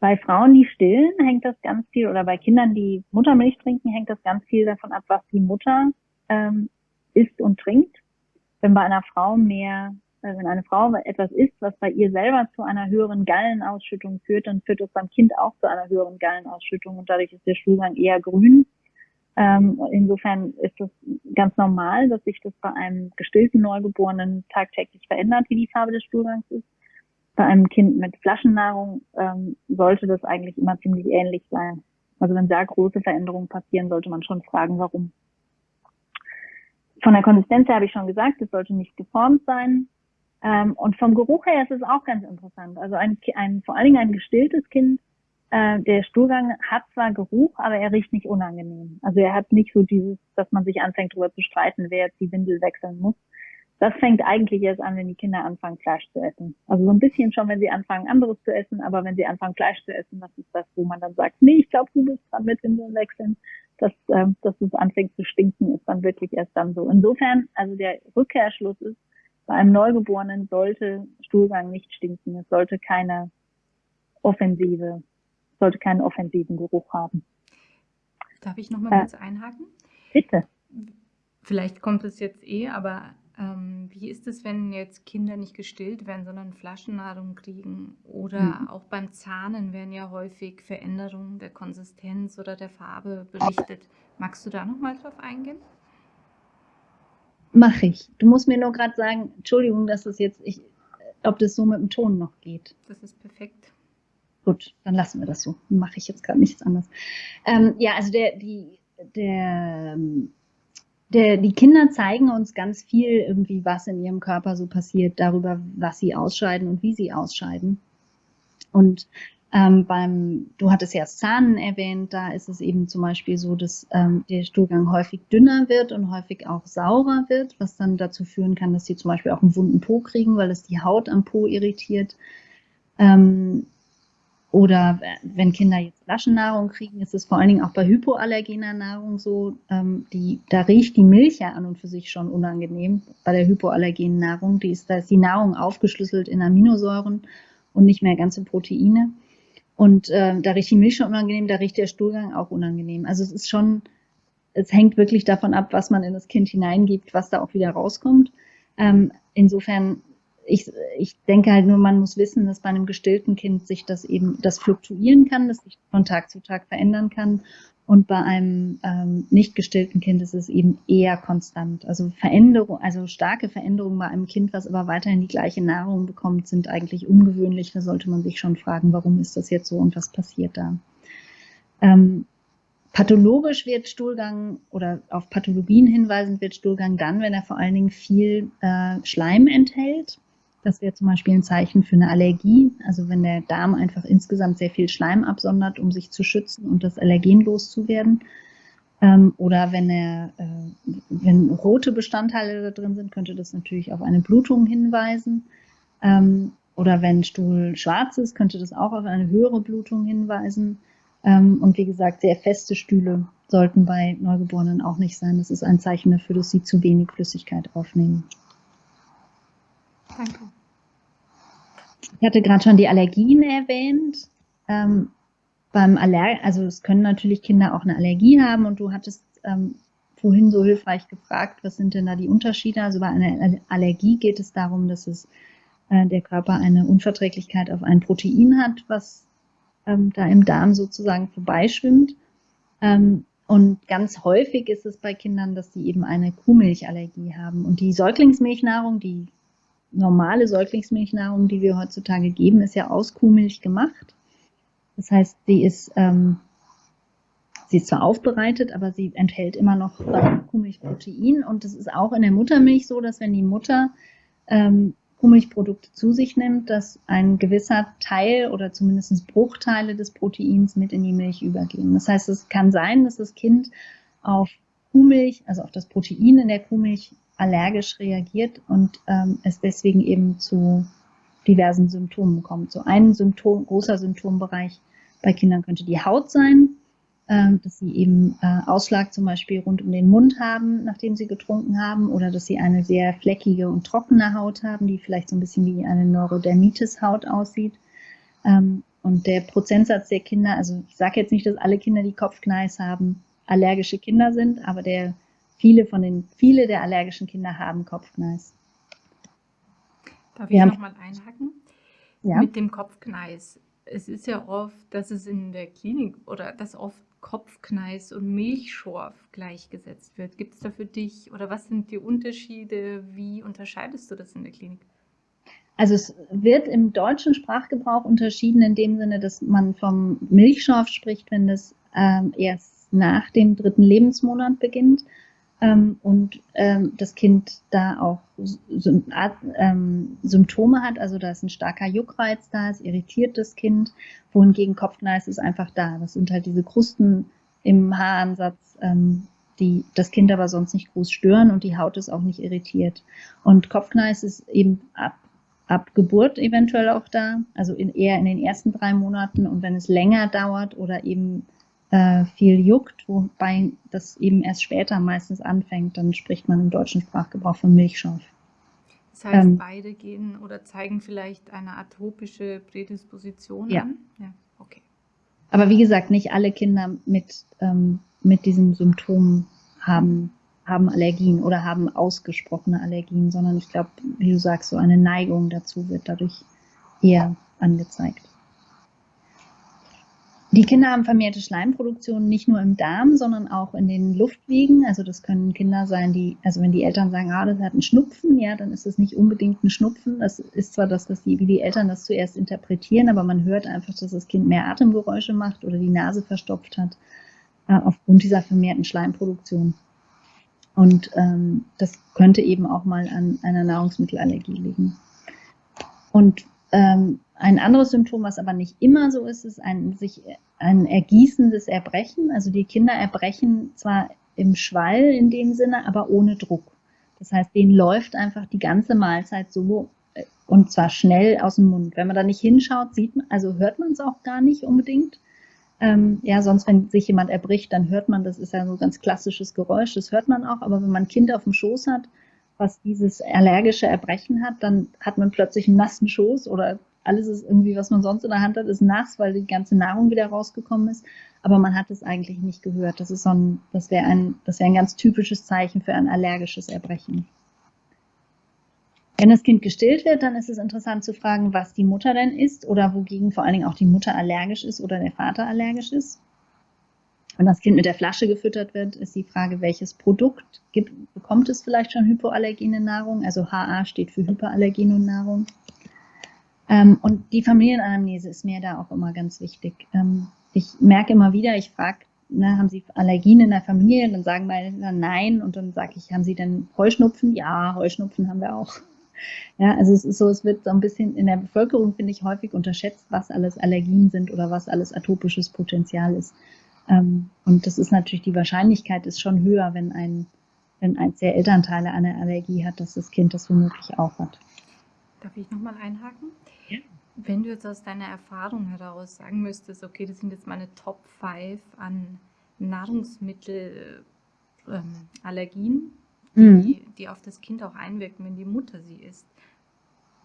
Speaker 2: Bei Frauen, die stillen, hängt das ganz viel, oder bei Kindern, die Muttermilch trinken, hängt das ganz viel davon ab, was die Mutter ähm, isst und trinkt. Wenn bei einer Frau mehr, äh, wenn eine Frau etwas isst, was bei ihr selber zu einer höheren Gallenausschüttung führt, dann führt das beim Kind auch zu einer höheren Gallenausschüttung und dadurch ist der Stuhlgang eher grün. Ähm, insofern ist es ganz normal, dass sich das bei einem gestillten Neugeborenen tagtäglich verändert, wie die Farbe des Stuhlgangs ist. Bei einem Kind mit Flaschennahrung ähm, sollte das eigentlich immer ziemlich ähnlich sein. Also wenn da große Veränderungen passieren, sollte man schon fragen, warum. Von der Konsistenz her habe ich schon gesagt, es sollte nicht geformt sein. Ähm, und vom Geruch her ist es auch ganz interessant. Also ein, ein vor allen Dingen ein gestilltes Kind äh, der Stuhlgang hat zwar Geruch, aber er riecht nicht unangenehm. Also er hat nicht so dieses, dass man sich anfängt darüber zu streiten, wer jetzt die Windel wechseln muss. Das fängt eigentlich erst an, wenn die Kinder anfangen, Fleisch zu essen. Also so ein bisschen schon, wenn sie anfangen, anderes zu essen, aber wenn sie anfangen, Fleisch zu essen, das ist das, wo man dann sagt, nee, ich glaube, du bist dran mit Windeln wechseln. Dass, äh, dass es anfängt zu stinken, ist dann wirklich erst dann so. Insofern, also der Rückkehrschluss ist, bei einem Neugeborenen sollte Stuhlgang nicht stinken. Es sollte keine offensive sollte keinen offensiven Geruch haben.
Speaker 1: Darf ich noch mal äh, kurz einhaken?
Speaker 2: Bitte.
Speaker 1: Vielleicht kommt es jetzt eh, aber ähm, wie ist es, wenn jetzt Kinder nicht gestillt werden, sondern Flaschennahrung kriegen? Oder mhm. auch beim Zahnen werden ja häufig Veränderungen der Konsistenz oder der Farbe berichtet. Magst du da noch mal drauf eingehen?
Speaker 2: Mache ich. Du musst mir nur gerade sagen, Entschuldigung, dass das jetzt, ich, ob das so mit dem Ton noch geht.
Speaker 1: Das ist perfekt.
Speaker 2: Gut, dann lassen wir das so. Mache ich jetzt gerade nichts anderes. Ähm, ja, also der, die, der, der, die Kinder zeigen uns ganz viel irgendwie, was in ihrem Körper so passiert, darüber, was sie ausscheiden und wie sie ausscheiden. Und ähm, beim, du hattest ja Zahnen erwähnt, da ist es eben zum Beispiel so, dass ähm, der Stuhlgang häufig dünner wird und häufig auch saurer wird, was dann dazu führen kann, dass sie zum Beispiel auch einen wunden Po kriegen, weil es die Haut am Po irritiert. Ähm, oder wenn Kinder jetzt Flaschennahrung kriegen, ist es vor allen Dingen auch bei hypoallergener Nahrung so, ähm, die, da riecht die Milch ja an und für sich schon unangenehm bei der hypoallergenen Nahrung. Die ist, da ist die Nahrung aufgeschlüsselt in Aminosäuren und nicht mehr ganze Proteine. Und äh, da riecht die Milch schon unangenehm, da riecht der Stuhlgang auch unangenehm. Also es ist schon, es hängt wirklich davon ab, was man in das Kind hineingibt, was da auch wieder rauskommt. Ähm, insofern ich, ich denke halt nur, man muss wissen, dass bei einem gestillten Kind sich das eben, das fluktuieren kann, das sich von Tag zu Tag verändern kann. Und bei einem ähm, nicht gestillten Kind ist es eben eher konstant. Also Veränderung, also starke Veränderungen bei einem Kind, was aber weiterhin die gleiche Nahrung bekommt, sind eigentlich ungewöhnlich. Da sollte man sich schon fragen, warum ist das jetzt so und was passiert da? Ähm, pathologisch wird Stuhlgang oder auf Pathologien hinweisend wird Stuhlgang dann, wenn er vor allen Dingen viel äh, Schleim enthält. Das wäre zum Beispiel ein Zeichen für eine Allergie. Also wenn der Darm einfach insgesamt sehr viel Schleim absondert, um sich zu schützen und das Allergen loszuwerden. Ähm, oder wenn er, äh, wenn rote Bestandteile da drin sind, könnte das natürlich auf eine Blutung hinweisen. Ähm, oder wenn Stuhl schwarz ist, könnte das auch auf eine höhere Blutung hinweisen. Ähm, und wie gesagt, sehr feste Stühle sollten bei Neugeborenen auch nicht sein. Das ist ein Zeichen dafür, dass sie zu wenig Flüssigkeit aufnehmen. Danke. Ich hatte gerade schon die Allergien erwähnt. Ähm, beim Aller also es können natürlich Kinder auch eine Allergie haben und du hattest ähm, vorhin so hilfreich gefragt, was sind denn da die Unterschiede? Also bei einer Allergie geht es darum, dass es äh, der Körper eine Unverträglichkeit auf ein Protein hat, was ähm, da im Darm sozusagen vorbeischwimmt. Ähm, und ganz häufig ist es bei Kindern, dass sie eben eine Kuhmilchallergie haben. Und die Säuglingsmilchnahrung, die normale Säuglingsmilchnahrung, die wir heutzutage geben, ist ja aus Kuhmilch gemacht. Das heißt, sie ist, ähm, sie ist zwar aufbereitet, aber sie enthält immer noch Kuhmilchprotein. Und es ist auch in der Muttermilch so, dass wenn die Mutter ähm, Kuhmilchprodukte zu sich nimmt, dass ein gewisser Teil oder zumindest Bruchteile des Proteins mit in die Milch übergehen. Das heißt, es kann sein, dass das Kind auf Kuhmilch, also auf das Protein in der Kuhmilch allergisch reagiert und ähm, es deswegen eben zu diversen Symptomen kommt. So ein Symptom, großer Symptombereich bei Kindern könnte die Haut sein, ähm, dass sie eben äh, Ausschlag zum Beispiel rund um den Mund haben, nachdem sie getrunken haben, oder dass sie eine sehr fleckige und trockene Haut haben, die vielleicht so ein bisschen wie eine Neurodermitis-Haut aussieht. Ähm, und der Prozentsatz der Kinder, also ich sage jetzt nicht, dass alle Kinder, die Kopfkneis haben, allergische Kinder sind, aber der Viele von den, viele der allergischen Kinder haben Kopfkneis.
Speaker 1: Darf ich nochmal einhaken? Ja. Mit dem Kopfkneis. Es ist ja oft, dass es in der Klinik oder dass oft Kopfkneis und Milchschorf gleichgesetzt wird. Gibt es da für dich oder was sind die Unterschiede? Wie unterscheidest du das in der Klinik?
Speaker 2: Also es wird im deutschen Sprachgebrauch unterschieden in dem Sinne, dass man vom Milchschorf spricht, wenn das ähm, erst nach dem dritten Lebensmonat beginnt ähm, und ähm, das Kind da auch ähm, Symptome hat, also da ist ein starker Juckreiz da, es irritiert das Kind, wohingegen Kopfkneis ist einfach da. Das sind halt diese Krusten im Haaransatz, ähm, die das Kind aber sonst nicht groß stören und die Haut ist auch nicht irritiert. Und Kopfkneis ist eben ab ab Geburt eventuell auch da, also in, eher in den ersten drei Monaten und wenn es länger dauert oder eben äh, viel juckt, wobei das eben erst später meistens anfängt, dann spricht man im deutschen Sprachgebrauch von Milchschorf.
Speaker 1: Das heißt, ähm, beide gehen oder zeigen vielleicht eine atopische Prädisposition
Speaker 2: ja.
Speaker 1: an? Ja, okay.
Speaker 2: Aber wie gesagt, nicht alle Kinder mit, ähm, mit diesem Symptom haben haben Allergien oder haben ausgesprochene Allergien, sondern ich glaube, wie du sagst, so eine Neigung dazu wird dadurch eher angezeigt. Die Kinder haben vermehrte Schleimproduktion nicht nur im Darm, sondern auch in den Luftwegen. Also das können Kinder sein, die, also wenn die Eltern sagen, ah, das hat einen Schnupfen, ja, dann ist das nicht unbedingt ein Schnupfen. Das ist zwar das, was die, wie die Eltern das zuerst interpretieren, aber man hört einfach, dass das Kind mehr Atemgeräusche macht oder die Nase verstopft hat, äh, aufgrund dieser vermehrten Schleimproduktion. Und ähm, das könnte eben auch mal an einer Nahrungsmittelallergie liegen. Und ähm, ein anderes Symptom, was aber nicht immer so ist, ist ein, sich, ein ergießendes Erbrechen. Also die Kinder erbrechen zwar im Schwall in dem Sinne, aber ohne Druck. Das heißt, denen läuft einfach die ganze Mahlzeit so äh, und zwar schnell aus dem Mund. Wenn man da nicht hinschaut, sieht man, also hört man es auch gar nicht unbedingt. Ähm, ja, sonst, wenn sich jemand erbricht, dann hört man, das ist ja so ein ganz klassisches Geräusch, das hört man auch. Aber wenn man ein Kind auf dem Schoß hat, was dieses allergische Erbrechen hat, dann hat man plötzlich einen nassen Schoß oder alles ist irgendwie, was man sonst in der Hand hat, ist nass, weil die ganze Nahrung wieder rausgekommen ist. Aber man hat es eigentlich nicht gehört. Das ist so ein, das wäre ein, das wäre ein ganz typisches Zeichen für ein allergisches Erbrechen. Wenn das Kind gestillt wird, dann ist es interessant zu fragen, was die Mutter denn isst oder wogegen vor allen Dingen auch die Mutter allergisch ist oder der Vater allergisch ist. Wenn das Kind mit der Flasche gefüttert wird, ist die Frage, welches Produkt gibt, bekommt es vielleicht schon hypoallergene Nahrung? Also HA steht für hyperallergene Nahrung. Ähm, und die Familienanamnese ist mir da auch immer ganz wichtig. Ähm, ich merke immer wieder, ich frage, ne, haben Sie Allergien in der Familie? Dann sagen meine Eltern nein. Und dann sage ich, haben Sie denn Heuschnupfen? Ja, Heuschnupfen haben wir auch. Ja, also es ist so, es wird so ein bisschen in der Bevölkerung, finde ich, häufig unterschätzt, was alles Allergien sind oder was alles atopisches Potenzial ist. Ähm, und das ist natürlich, die Wahrscheinlichkeit ist schon höher, wenn ein, wenn eins der Elternteile eine Allergie hat, dass das Kind das womöglich auch hat.
Speaker 1: Darf ich nochmal einhaken?
Speaker 2: Ja.
Speaker 1: Wenn du jetzt aus deiner Erfahrung heraus sagen müsstest, okay, das sind jetzt meine Top 5 an Nahrungsmittelallergien, ähm, mhm. die, die auf das Kind auch einwirken, wenn die Mutter sie isst.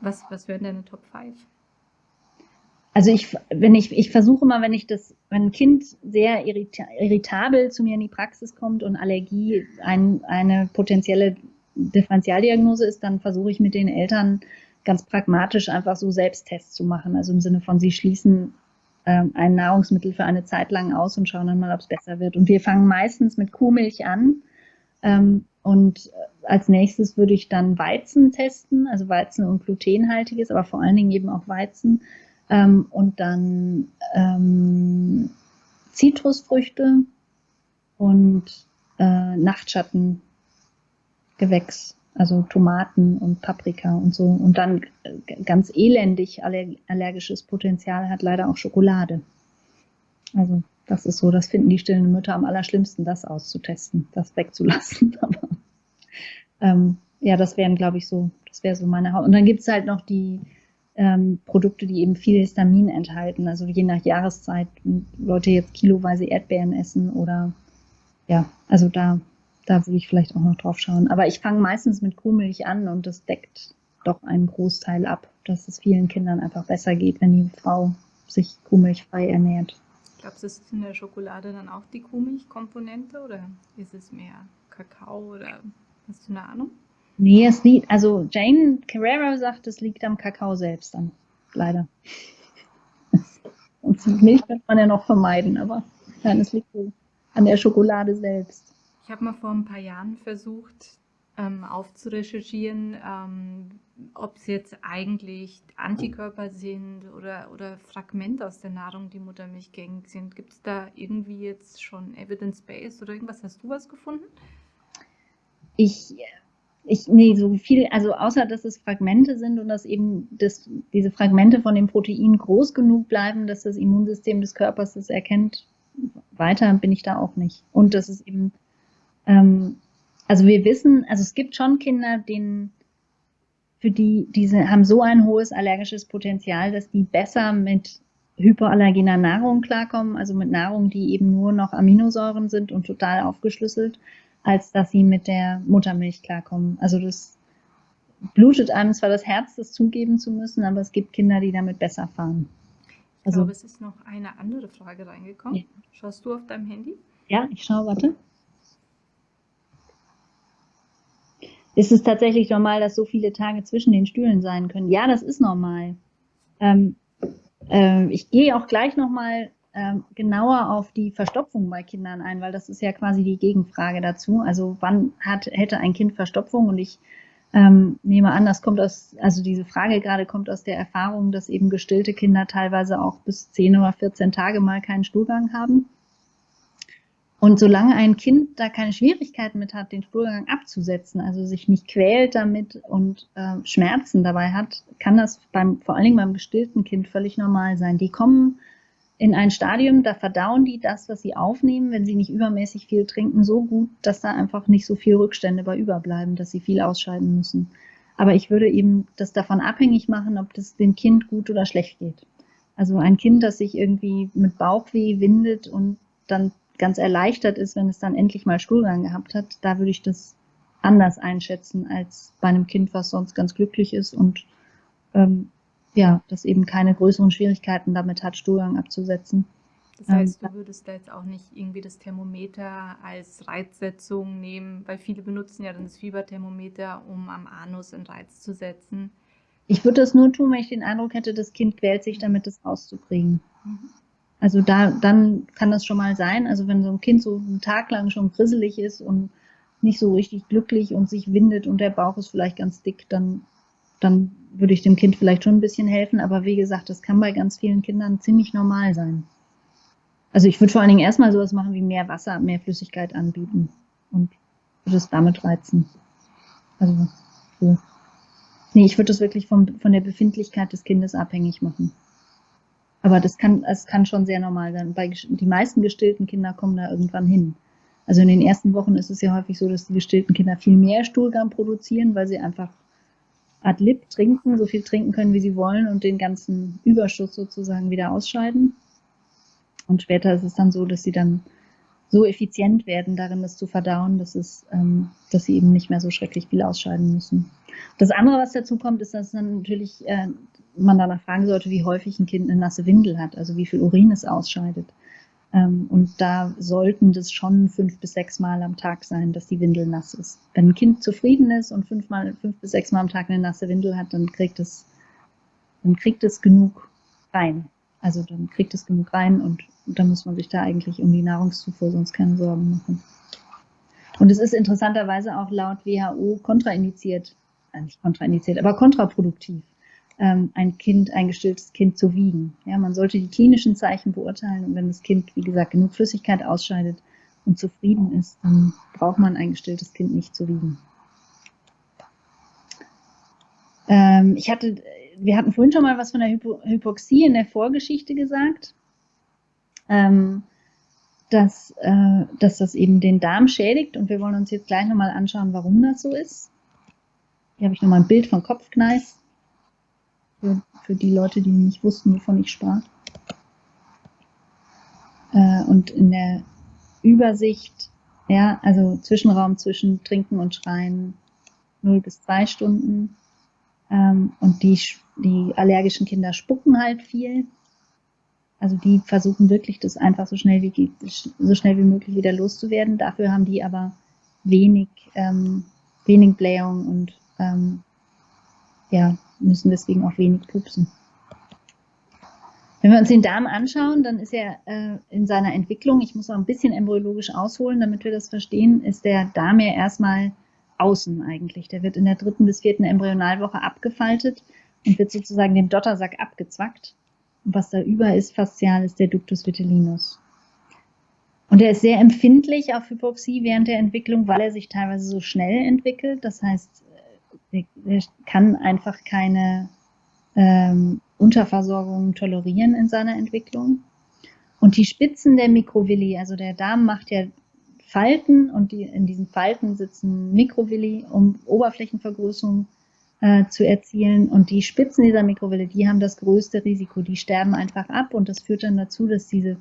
Speaker 1: Was, was wären deine Top 5?
Speaker 2: Also ich, wenn ich, ich versuche mal, wenn ich das, wenn ein Kind sehr irrita irritabel zu mir in die Praxis kommt und Allergie ein, eine potenzielle Differentialdiagnose ist, dann versuche ich mit den Eltern ganz pragmatisch einfach so Selbsttests zu machen. Also im Sinne von, sie schließen ähm, ein Nahrungsmittel für eine Zeit lang aus und schauen dann mal, ob es besser wird. Und wir fangen meistens mit Kuhmilch an. Ähm, und äh, als nächstes würde ich dann Weizen testen, also Weizen und glutenhaltiges, aber vor allen Dingen eben auch Weizen. Ähm, und dann ähm, Zitrusfrüchte und äh, Nachtschattengewächs, also Tomaten und Paprika und so. Und dann äh, ganz elendig allergisches Potenzial hat leider auch Schokolade. Also das ist so, das finden die stillen Mütter am allerschlimmsten, das auszutesten, das wegzulassen. [laughs] Aber ähm, ja, das wären, glaube ich, so, das wäre so meine Haupt. Und dann gibt es halt noch die ähm, Produkte, die eben viel Histamin enthalten. Also je nach Jahreszeit, Leute jetzt kiloweise Erdbeeren essen oder ja, also da, da würde ich vielleicht auch noch drauf schauen. Aber ich fange meistens mit Kuhmilch an und das deckt doch einen Großteil ab, dass es vielen Kindern einfach besser geht, wenn die Frau sich kuhmilchfrei ernährt.
Speaker 1: Glaubst du, ist in der Schokolade dann auch die Kuhmilchkomponente oder ist es mehr Kakao oder hast du eine Ahnung?
Speaker 2: Nee, es liegt, also Jane Carrera sagt, es liegt am Kakao selbst dann, leider. [laughs] Und Milch könnte man ja noch vermeiden, aber Nein, es liegt an der Schokolade selbst.
Speaker 1: Ich habe mal vor ein paar Jahren versucht, ähm, aufzurecherchieren, ähm, ob es jetzt eigentlich Antikörper sind oder, oder Fragmente aus der Nahrung, die muttermilchgängig sind. Gibt es da irgendwie jetzt schon Evidence-Based oder irgendwas? Hast du was gefunden?
Speaker 2: Ich, ich, nee, so viel, also außer dass es Fragmente sind und dass eben das, diese Fragmente von dem Protein groß genug bleiben, dass das Immunsystem des Körpers das erkennt, weiter bin ich da auch nicht. Und das ist eben, ähm, also wir wissen, also es gibt schon Kinder, denen für die, diese haben so ein hohes allergisches Potenzial, dass die besser mit hypoallergener Nahrung klarkommen, also mit Nahrung, die eben nur noch Aminosäuren sind und total aufgeschlüsselt, als dass sie mit der Muttermilch klarkommen. Also das blutet einem zwar das Herz, das zugeben zu müssen, aber es gibt Kinder, die damit besser fahren.
Speaker 1: Ich also, glaube, es ist noch eine andere Frage reingekommen. Ja. Schaust du auf deinem Handy?
Speaker 2: Ja, ich schaue, warte. Ist es tatsächlich normal, dass so viele Tage zwischen den Stühlen sein können? Ja, das ist normal. Ähm, äh, ich gehe auch gleich nochmal ähm, genauer auf die Verstopfung bei Kindern ein, weil das ist ja quasi die Gegenfrage dazu. Also wann hat, hätte ein Kind Verstopfung? Und ich ähm, nehme an, das kommt aus, also diese Frage gerade kommt aus der Erfahrung, dass eben gestillte Kinder teilweise auch bis 10 oder 14 Tage mal keinen Stuhlgang haben. Und solange ein Kind da keine Schwierigkeiten mit hat, den Stuhlgang abzusetzen, also sich nicht quält damit und äh, Schmerzen dabei hat, kann das beim, vor allen Dingen beim gestillten Kind völlig normal sein. Die kommen in ein Stadium, da verdauen die das, was sie aufnehmen, wenn sie nicht übermäßig viel trinken, so gut, dass da einfach nicht so viel Rückstände bei überbleiben, dass sie viel ausscheiden müssen. Aber ich würde eben das davon abhängig machen, ob das dem Kind gut oder schlecht geht. Also ein Kind, das sich irgendwie mit Bauchweh windet und dann ganz erleichtert ist, wenn es dann endlich mal Stuhlgang gehabt hat, da würde ich das anders einschätzen als bei einem Kind, was sonst ganz glücklich ist und ähm, ja, das eben keine größeren Schwierigkeiten damit hat, Stuhlgang abzusetzen.
Speaker 1: Das heißt, ähm, du würdest da jetzt auch nicht irgendwie das Thermometer als Reizsetzung nehmen, weil viele benutzen ja dann das Fieberthermometer, um am Anus einen Reiz zu setzen.
Speaker 2: Ich würde das nur tun, wenn ich den Eindruck hätte, das Kind quält sich damit, das rauszukriegen. Mhm. Also da, dann kann das schon mal sein. Also wenn so ein Kind so einen Tag lang schon grisselig ist und nicht so richtig glücklich und sich windet und der Bauch ist vielleicht ganz dick, dann, dann würde ich dem Kind vielleicht schon ein bisschen helfen. Aber wie gesagt, das kann bei ganz vielen Kindern ziemlich normal sein. Also ich würde vor allen Dingen erstmal sowas machen wie mehr Wasser, mehr Flüssigkeit anbieten und würde es damit reizen. Also so. Nee, ich würde das wirklich vom, von der Befindlichkeit des Kindes abhängig machen. Aber das kann, es kann schon sehr normal sein. Bei, die meisten gestillten Kinder kommen da irgendwann hin. Also in den ersten Wochen ist es ja häufig so, dass die gestillten Kinder viel mehr Stuhlgang produzieren, weil sie einfach ad lib trinken, so viel trinken können, wie sie wollen und den ganzen Überschuss sozusagen wieder ausscheiden. Und später ist es dann so, dass sie dann so effizient werden darin, das zu verdauen, dass, es, ähm, dass sie eben nicht mehr so schrecklich viel ausscheiden müssen. Das andere, was dazu kommt, ist, dass dann natürlich äh, man danach fragen sollte, wie häufig ein Kind eine nasse Windel hat, also wie viel Urin es ausscheidet. Ähm, und da sollten das schon fünf bis sechs Mal am Tag sein, dass die Windel nass ist. Wenn ein Kind zufrieden ist und fünfmal, fünf bis sechs Mal am Tag eine nasse Windel hat, dann kriegt es, dann kriegt es genug rein. Also dann kriegt es genug rein und, dann muss man sich da eigentlich um die Nahrungszufuhr sonst keine Sorgen machen. Und es ist interessanterweise auch laut WHO kontraindiziert, äh, nicht kontraindiziert, aber kontraproduktiv ein Kind, ein gestilltes Kind zu wiegen. Ja, man sollte die klinischen Zeichen beurteilen und wenn das Kind, wie gesagt, genug Flüssigkeit ausscheidet und zufrieden ist, dann braucht man ein gestilltes Kind nicht zu wiegen. Ähm, ich hatte, wir hatten vorhin schon mal was von der Hypo Hypoxie in der Vorgeschichte gesagt. Ähm, dass, äh, dass das eben den Darm schädigt und wir wollen uns jetzt gleich nochmal anschauen, warum das so ist. Hier habe ich nochmal ein Bild von Kopfkneis für, für die Leute, die nicht wussten, wovon ich sprach. Äh, und in der Übersicht, ja, also Zwischenraum zwischen Trinken und Schreien 0 bis 2 Stunden. Ähm, und die, die allergischen Kinder spucken halt viel. Also die versuchen wirklich, das einfach so schnell wie, so schnell wie möglich wieder loszuwerden. Dafür haben die aber wenig, ähm, wenig Blähung und ähm, ja, müssen deswegen auch wenig pupsen. Wenn wir uns den Darm anschauen, dann ist er äh, in seiner Entwicklung, ich muss auch ein bisschen embryologisch ausholen, damit wir das verstehen, ist der Darm ja erstmal außen eigentlich. Der wird in der dritten bis vierten Embryonalwoche abgefaltet und wird sozusagen dem Dottersack abgezwackt. Und was da über ist, faszial, ist der Ductus vitellinus. Und er ist sehr empfindlich auf Hypoxie während der Entwicklung, weil er sich teilweise so schnell entwickelt. Das heißt, er kann einfach keine ähm, Unterversorgung tolerieren in seiner Entwicklung. Und die Spitzen der Mikrovilli, also der Darm macht ja Falten und die, in diesen Falten sitzen Mikrovilli, um Oberflächenvergrößerung äh, zu erzielen. Und die Spitzen dieser Mikrovilli, die haben das größte Risiko. Die sterben einfach ab und das führt dann dazu, dass diese,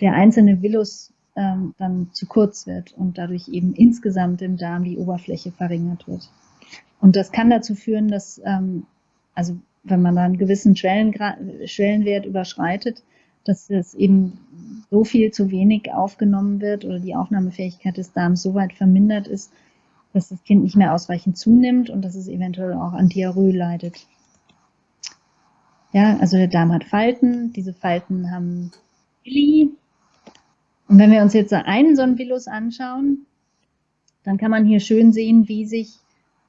Speaker 2: der einzelne Villus ähm, dann zu kurz wird und dadurch eben insgesamt im Darm die Oberfläche verringert wird. Und das kann dazu führen, dass, ähm, also wenn man da einen gewissen Schwellenwert überschreitet, dass es eben so viel zu wenig aufgenommen wird oder die Aufnahmefähigkeit des Darms so weit vermindert ist, dass das Kind nicht mehr ausreichend zunimmt und dass es eventuell auch an Diarrhoe leidet. Ja, also der Darm hat Falten, diese Falten haben Villi. Und wenn wir uns jetzt einen so einen Villus anschauen, dann kann man hier schön sehen, wie sich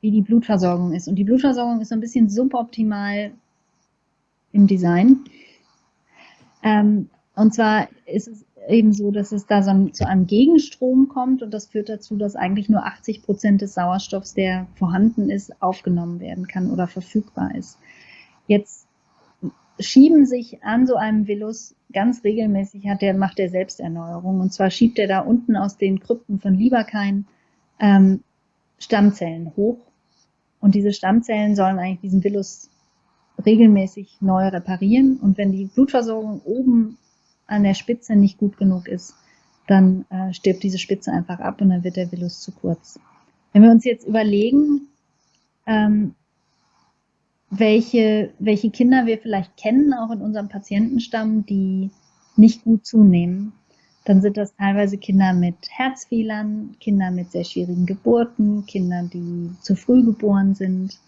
Speaker 2: wie die Blutversorgung ist. Und die Blutversorgung ist so ein bisschen suboptimal im Design. Ähm, und zwar ist es eben so, dass es da so zu einem Gegenstrom kommt und das führt dazu, dass eigentlich nur 80 Prozent des Sauerstoffs, der vorhanden ist, aufgenommen werden kann oder verfügbar ist. Jetzt schieben sich an so einem Villus ganz regelmäßig, hat der, macht der Selbsterneuerung. Und zwar schiebt er da unten aus den Krypten von Lieberkein ähm, Stammzellen hoch und diese Stammzellen sollen eigentlich diesen Villus regelmäßig neu reparieren. Und wenn die Blutversorgung oben an der Spitze nicht gut genug ist, dann äh, stirbt diese Spitze einfach ab und dann wird der Villus zu kurz. Wenn wir uns jetzt überlegen, ähm, welche, welche Kinder wir vielleicht kennen, auch in unserem Patientenstamm, die nicht gut zunehmen, dann sind das teilweise Kinder mit Herzfehlern, Kinder mit sehr schwierigen Geburten, Kinder, die zu früh geboren sind.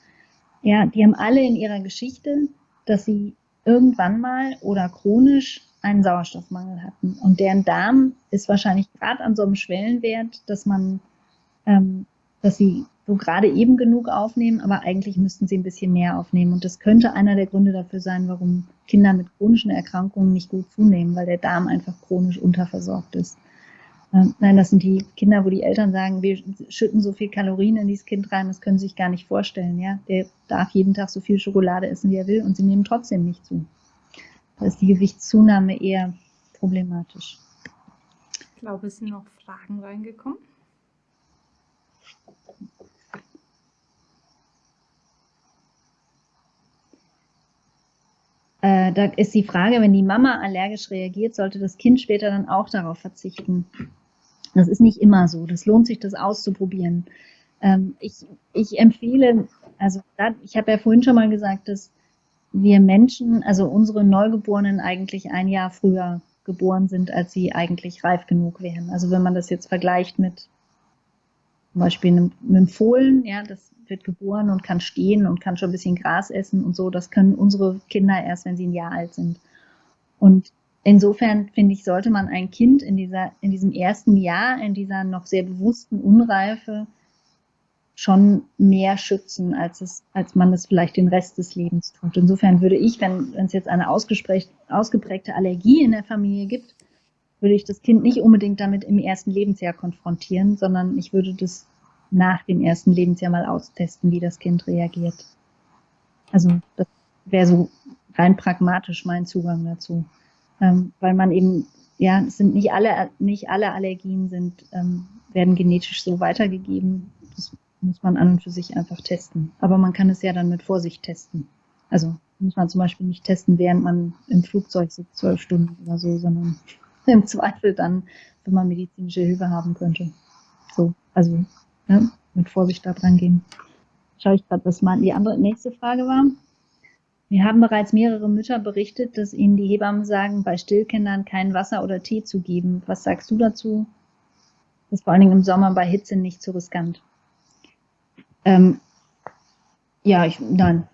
Speaker 2: Ja, die haben alle in ihrer Geschichte, dass sie irgendwann mal oder chronisch einen Sauerstoffmangel hatten. Und deren Darm ist wahrscheinlich gerade an so einem Schwellenwert, dass man, ähm, dass sie so gerade eben genug aufnehmen, aber eigentlich müssten sie ein bisschen mehr aufnehmen. Und das könnte einer der Gründe dafür sein, warum Kinder mit chronischen Erkrankungen nicht gut zunehmen, weil der Darm einfach chronisch unterversorgt ist. Ähm, nein, das sind die Kinder, wo die Eltern sagen, wir schütten so viel Kalorien in dieses Kind rein, das können sie sich gar nicht vorstellen. Ja? Der darf jeden Tag so viel Schokolade essen, wie er will, und sie nehmen trotzdem nicht zu. Da ist die Gewichtszunahme eher problematisch.
Speaker 1: Ich glaube, es sind noch Fragen reingekommen.
Speaker 2: Äh, da ist die Frage, wenn die Mama allergisch reagiert, sollte das Kind später dann auch darauf verzichten. Das ist nicht immer so. Das lohnt sich, das auszuprobieren. Ähm, ich, ich empfehle, also da, ich habe ja vorhin schon mal gesagt, dass wir Menschen, also unsere Neugeborenen eigentlich ein Jahr früher geboren sind, als sie eigentlich reif genug wären. Also wenn man das jetzt vergleicht mit zum Beispiel einem, einem Fohlen, ja, das wird geboren und kann stehen und kann schon ein bisschen Gras essen und so. Das können unsere Kinder erst, wenn sie ein Jahr alt sind. Und insofern finde ich, sollte man ein Kind in dieser, in diesem ersten Jahr, in dieser noch sehr bewussten Unreife schon mehr schützen, als es, als man es vielleicht den Rest des Lebens tut. Insofern würde ich, wenn, wenn es jetzt eine ausgeprägte Allergie in der Familie gibt, würde ich das Kind nicht unbedingt damit im ersten Lebensjahr konfrontieren, sondern ich würde das nach dem ersten Lebensjahr mal austesten, wie das Kind reagiert. Also das wäre so rein pragmatisch mein Zugang dazu. Ähm, weil man eben, ja, es sind nicht alle, nicht alle Allergien sind, ähm, werden genetisch so weitergegeben. Das muss man an und für sich einfach testen. Aber man kann es ja dann mit Vorsicht testen. Also muss man zum Beispiel nicht testen, während man im Flugzeug sitzt, zwölf Stunden oder so, sondern [laughs] im Zweifel dann, wenn man medizinische Hilfe haben könnte. So, also ne, mit Vorsicht da dran gehen. Schaue ich gerade, was mal die andere nächste Frage war. Wir haben bereits mehrere Mütter berichtet, dass ihnen die Hebammen sagen, bei Stillkindern kein Wasser oder Tee zu geben. Was sagst du dazu? Das ist vor allen Dingen im Sommer bei Hitze nicht zu riskant. Ähm, ja, ich, nein.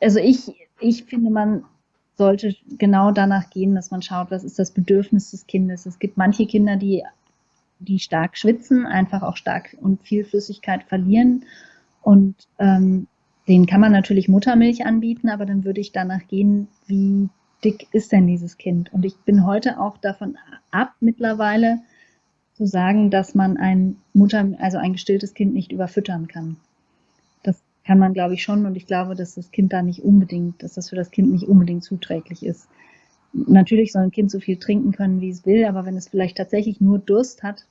Speaker 2: Also ich, ich finde, man sollte genau danach gehen, dass man schaut, was ist das Bedürfnis des Kindes. Es gibt manche Kinder, die, die stark schwitzen, einfach auch stark und viel Flüssigkeit verlieren. Und ähm, denen kann man natürlich Muttermilch anbieten, aber dann würde ich danach gehen, wie dick ist denn dieses Kind? Und ich bin heute auch davon ab, mittlerweile zu sagen, dass man ein Mutter, also ein gestilltes Kind nicht überfüttern kann. Kann man, glaube ich, schon. Und ich glaube, dass das Kind da nicht unbedingt, dass das für das Kind nicht unbedingt zuträglich ist. Natürlich soll ein Kind so viel trinken können, wie es will, aber wenn es vielleicht tatsächlich nur Durst hat,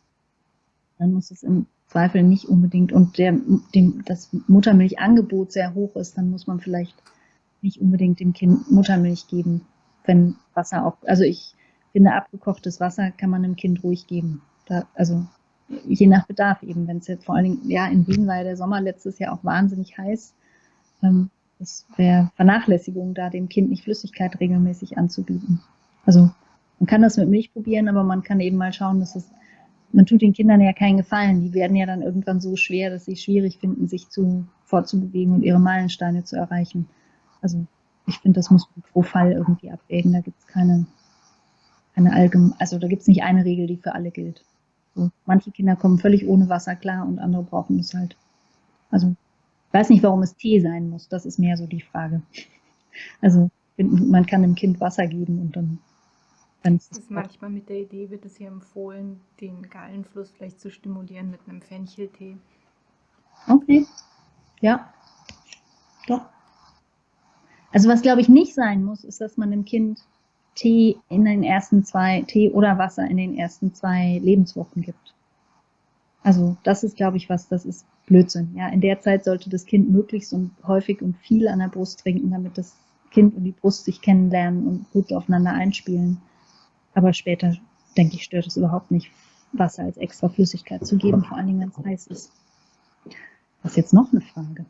Speaker 2: dann muss es im Zweifel nicht unbedingt und der, dem, das Muttermilchangebot sehr hoch ist, dann muss man vielleicht nicht unbedingt dem Kind Muttermilch geben wenn Wasser auch, also ich finde, abgekochtes Wasser kann man einem Kind ruhig geben. Da, also je nach Bedarf eben, wenn es jetzt vor allen Dingen, ja, in Wien war ja der Sommer letztes Jahr auch wahnsinnig heiß. Ähm, das wäre Vernachlässigung, da dem Kind nicht Flüssigkeit regelmäßig anzubieten. Also man kann das mit Milch probieren, aber man kann eben mal schauen, dass es, man tut den Kindern ja keinen Gefallen. Die werden ja dann irgendwann so schwer, dass sie es schwierig finden, sich zu, fortzubewegen und ihre Meilensteine zu erreichen. Also ich finde, das muss man pro Fall irgendwie abwägen. Da gibt es keine, keine allgemeine, also da gibt es nicht eine Regel, die für alle gilt. Manche Kinder kommen völlig ohne Wasser klar und andere brauchen es halt. Also ich weiß nicht, warum es Tee sein muss. Das ist mehr so die Frage. [laughs] Also man kann dem Kind Wasser geben und dann
Speaker 1: es ist manchmal mit der Idee wird es hier empfohlen, den Gallenfluss vielleicht zu stimulieren mit einem Fencheltee.
Speaker 2: Okay. Ja. Doch. Also was glaube ich nicht sein muss, ist, dass man dem Kind Tee in den ersten zwei, Tee oder Wasser in den ersten zwei Lebenswochen gibt. Also das ist, glaube ich, was, das ist Blödsinn. Ja, in der Zeit sollte das Kind möglichst und häufig und viel an der Brust trinken, damit das Kind und die Brust sich kennenlernen und gut aufeinander einspielen. Aber später, denke ich, stört es überhaupt nicht, Wasser als extra Flüssigkeit zu geben, vor allen Dingen, wenn es heiß ist. Was ist jetzt noch eine Frage?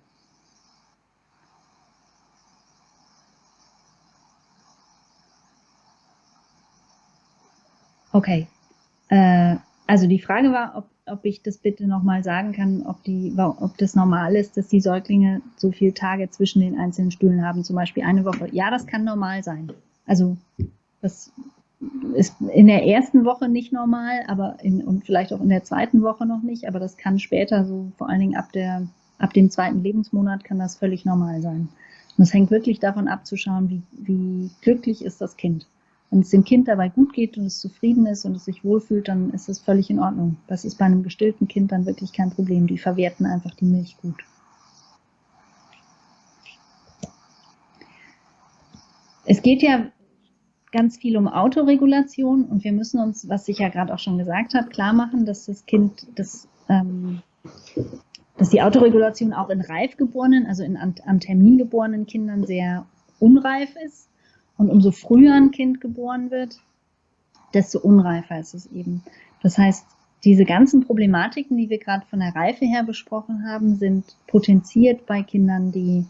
Speaker 2: Okay. Äh, also die Frage war, ob, ob ich das bitte nochmal sagen kann, ob, die, ob das normal ist, dass die Säuglinge so viele Tage zwischen den einzelnen Stühlen haben, zum Beispiel eine Woche. Ja, das kann normal sein. Also das ist in der ersten Woche nicht normal, aber in, und vielleicht auch in der zweiten Woche noch nicht, aber das kann später, so vor allen Dingen ab, der, ab dem zweiten Lebensmonat, kann das völlig normal sein. Und es hängt wirklich davon ab, zu schauen, wie, wie glücklich ist das Kind. Wenn es dem Kind dabei gut geht und es zufrieden ist und es sich wohlfühlt, dann ist das völlig in Ordnung. Das ist bei einem gestillten Kind dann wirklich kein Problem. Die verwerten einfach die Milch gut. Es geht ja ganz viel um Autoregulation und wir müssen uns, was ich ja gerade auch schon gesagt habe, klar machen, dass das Kind, das, ähm, dass die Autoregulation auch in reif geborenen, also in, am Termin geborenen Kindern sehr unreif ist. Und umso früher ein Kind geboren wird, desto unreifer ist es eben. Das heißt, diese ganzen Problematiken, die wir gerade von der Reife her besprochen haben, sind potenziert bei Kindern, die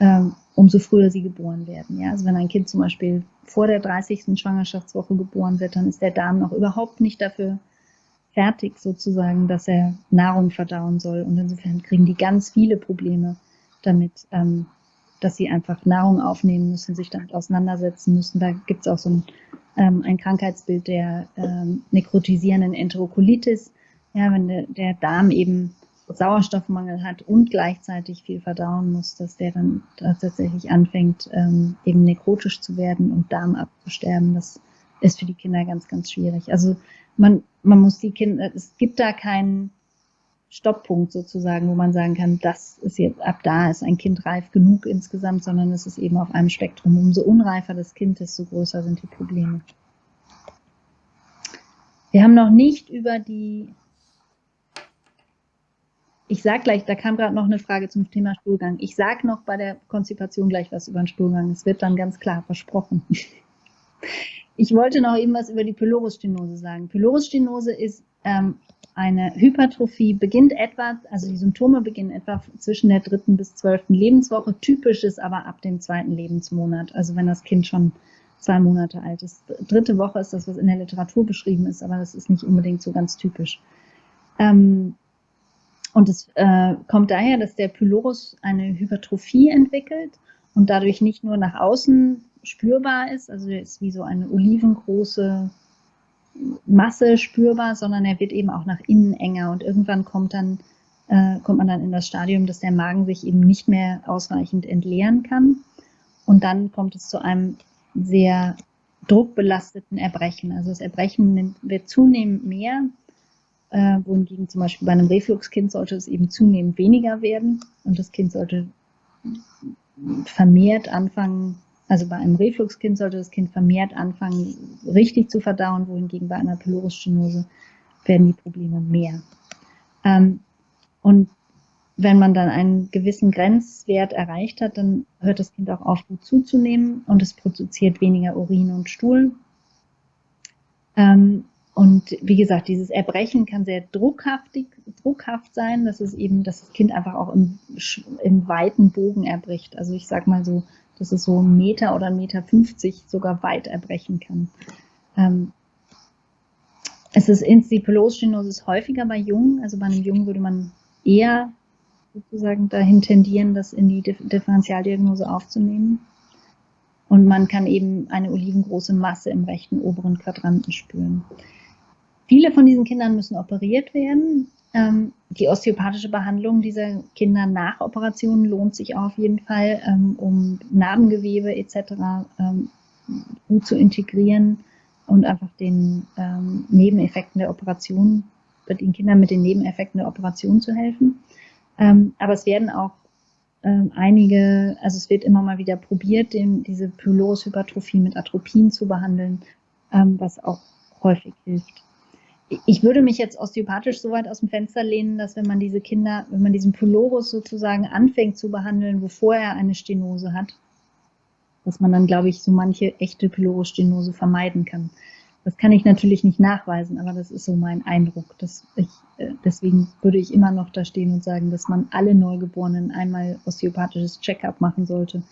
Speaker 2: ähm, umso früher sie geboren werden. Ja? Also wenn ein Kind zum Beispiel vor der 30. Schwangerschaftswoche geboren wird, dann ist der Darm noch überhaupt nicht dafür fertig sozusagen, dass er Nahrung verdauen soll. Und insofern kriegen die ganz viele Probleme damit, ähm, dass sie einfach Nahrung aufnehmen müssen, sich damit auseinandersetzen müssen. Da gibt es auch so ein, ähm, ein Krankheitsbild der ähm, nekrotisierenden Enterokolitis. Ja, wenn der, der Darm eben Sauerstoffmangel hat und gleichzeitig viel verdauen muss, dass der dann tatsächlich anfängt, ähm, eben nekrotisch zu werden und Darm abzusterben. Das ist für die Kinder ganz, ganz schwierig. Also man, man muss die Kinder, es gibt da keinen Stopppunkt sozusagen, wo man sagen kann, das ist jetzt, ab da ist ein Kind reif genug insgesamt, sondern es ist eben auf einem Spektrum. Umso unreifer das Kind, desto größer sind die Probleme. Wir haben noch nicht über die, ich sage gleich, da kam gerade noch eine Frage zum Thema Stuhlgang. Ich sage noch bei der Konzipation gleich was über den Stuhlgang. Es wird dann ganz klar versprochen. Ich wollte noch eben was über die Pylorusstenose sagen. Pylorusstenose ist ähm, eine Hypertrophie beginnt etwa, also die Symptome beginnen etwa zwischen der dritten bis zwölften Lebenswoche. Typisch ist aber ab dem zweiten Lebensmonat, also wenn das Kind schon zwei Monate alt ist. Dritte Woche ist das, was in der Literatur beschrieben ist, aber das ist nicht unbedingt so ganz typisch. Ähm, und es äh, kommt daher, dass der Pylorus eine Hypertrophie entwickelt und dadurch nicht nur nach außen spürbar ist, also ist wie so eine olivengroße Masse spürbar, sondern er wird eben auch nach innen enger und irgendwann kommt dann äh, kommt man dann in das Stadium, dass der Magen sich eben nicht mehr ausreichend entleeren kann und dann kommt es zu einem sehr druckbelasteten Erbrechen. Also das Erbrechen wird zunehmend mehr, äh, wohingegen zum Beispiel bei einem Refluxkind sollte es eben zunehmend weniger werden und das Kind sollte vermehrt anfangen, also bei einem Refluxkind sollte das Kind vermehrt anfangen, richtig zu verdauen, wohingegen bei einer Pylorusstenose werden die Probleme mehr. Ähm, und wenn man dann einen gewissen Grenzwert erreicht hat, dann hört das Kind auch auf, gut zuzunehmen und es produziert weniger Urin und Stuhl. Ähm, und wie gesagt, dieses Erbrechen kann sehr druckhaftig, druckhaft sein, dass es eben, dass das Kind einfach auch im, im weiten Bogen erbricht. Also ich sag mal so, dass es so einen Meter oder einen Meter 50 sogar weit erbrechen kann. Ähm, es ist Instipulosstenosis häufiger bei Jungen. Also bei einem Jungen würde man eher sozusagen dahin tendieren, das in die Differentialdiagnose aufzunehmen. Und man kann eben eine olivengroße Masse im rechten oberen Quadranten spüren. Viele von diesen Kindern müssen operiert werden. Ähm, die osteopathische Behandlung dieser Kinder nach Operationen lohnt sich auf jeden Fall, ähm, um Narbengewebe etc. Ähm, gut zu integrieren und einfach den ähm, Nebeneffekten der Operation, den Kindern mit den Nebeneffekten der Operation zu helfen. Ähm, aber es werden auch ähm, einige, also es wird immer mal wieder probiert, den, diese Pylorushypertrophie mit Atropin zu behandeln, was auch häufig hilft. Ich würde mich jetzt osteopathisch so weit aus dem Fenster lehnen, dass wenn man diese Kinder, wenn man diesen Pylorus sozusagen anfängt zu behandeln, bevor er eine Stenose hat, dass man dann, glaube ich, so manche echte Pylorusstenose vermeiden kann. Das kann ich natürlich nicht nachweisen, aber das ist so mein Eindruck. Dass ich, äh, deswegen würde ich immer noch da stehen und sagen, dass man alle Neugeborenen einmal osteopathisches Check-up machen sollte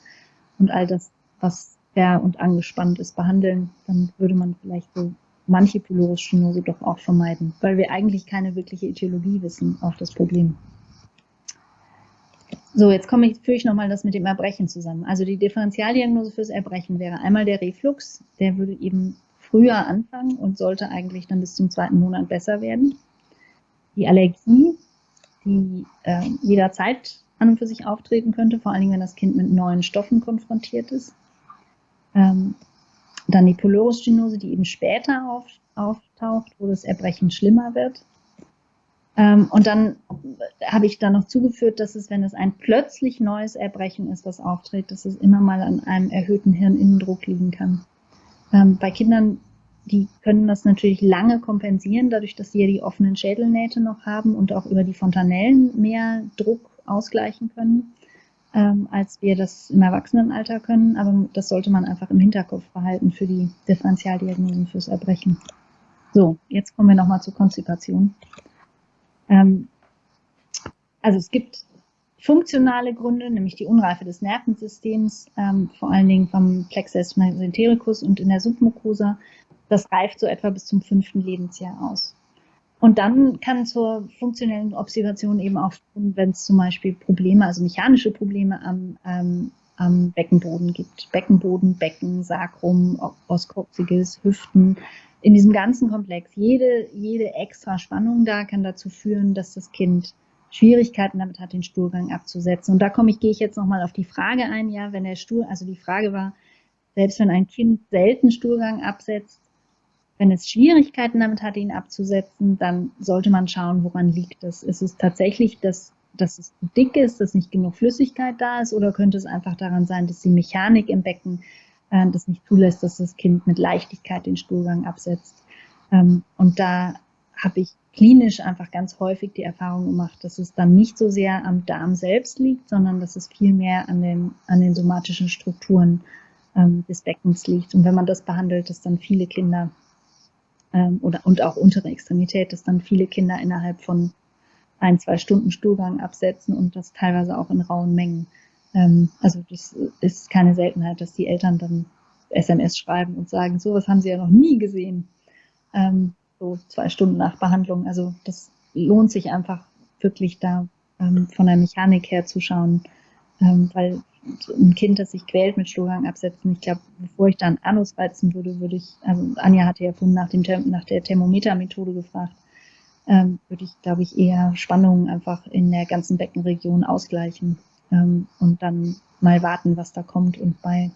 Speaker 2: und all das, was fair und angespannt ist, behandeln. Dann würde man vielleicht so manche Pylorusstenose doch auch vermeiden, weil wir eigentlich keine wirkliche Etiologie wissen auf das Problem. So, jetzt komme ich, führe ich nochmal das mit dem Erbrechen zusammen. Also die Differentialdiagnose fürs Erbrechen wäre einmal der Reflux, der würde eben früher anfangen und sollte eigentlich dann bis zum zweiten Monat besser werden. Die Allergie, die äh, jederzeit an und für sich auftreten könnte, vor allen Dingen, wenn das Kind mit neuen Stoffen konfrontiert ist. Ähm, dann die Pylorusstenose, die eben später auf, auftaucht, wo das Erbrechen schlimmer wird. Ähm, und dann habe ich da noch zugeführt, dass es, wenn es ein plötzlich neues Erbrechen ist, was auftritt, dass es immer mal an einem erhöhten Hirninnendruck liegen kann. Ähm, bei Kindern, die können das natürlich lange kompensieren, dadurch, dass sie ja die offenen Schädelnähte noch haben und auch über die Fontanellen mehr Druck ausgleichen können, ähm, als wir das im Erwachsenenalter können. Aber das sollte man einfach im Hinterkopf behalten für die Differentialdiagnosen fürs Erbrechen. So, jetzt kommen wir nochmal zur Konstipation. Ähm, also es gibt funktionale Gründe, nämlich die Unreife des Nervensystems, ähm, vor allen Dingen vom Plexus mesentericus und in der Submucosa. Das reift so etwa bis zum fünften Lebensjahr aus. Und dann kann zur funktionellen Observation eben auch, wenn es zum Beispiel Probleme, also mechanische Probleme am, ähm, am Beckenboden gibt. Beckenboden, Becken, Sacrum, Oskopziges, Hüften. In diesem ganzen Komplex, jede, jede extra Spannung da kann dazu führen, dass das Kind Schwierigkeiten damit hat, den Stuhlgang abzusetzen. Und da komme ich, gehe ich jetzt nochmal auf die Frage ein, ja, wenn der Stuhl, also die Frage war, selbst wenn ein Kind selten Stuhlgang absetzt, wenn es Schwierigkeiten damit hat, ihn abzusetzen, dann sollte man schauen, woran liegt es. Ist es tatsächlich, dass, dass es zu dick ist, dass nicht genug Flüssigkeit da ist, oder könnte es einfach daran sein, dass die Mechanik im Becken äh, das nicht zulässt, dass das Kind mit Leichtigkeit den Stuhlgang absetzt? Ähm, und da habe ich klinisch einfach ganz häufig die Erfahrung gemacht, dass es dann nicht so sehr am Darm selbst liegt, sondern dass es viel mehr an den, an den somatischen Strukturen ähm, des Beckens liegt. Und wenn man das behandelt, dass dann viele Kinder ähm, oder und auch untere Extremität, dass dann viele Kinder innerhalb von ein, zwei Stunden Stuhlgang absetzen und das teilweise auch in rauen Mengen. Ähm, also das ist keine Seltenheit, dass die Eltern dann SMS schreiben und sagen, sowas haben sie ja noch nie gesehen. Ähm, so zwei Stunden nach Behandlung. Also das lohnt sich einfach wirklich da ähm, von der Mechanik her zu schauen, ähm, weil ein Kind, das sich quält mit Stuhlgang absetzen. Ich glaube, bevor ich da einen Anus reizen würde, würde ich, also Anja hatte ja vorhin nach, dem, nach der Thermometermethode gefragt, ähm, würde ich, glaube ich, eher Spannungen einfach in der ganzen Beckenregion ausgleichen ähm, und dann mal warten, was da kommt. Und bei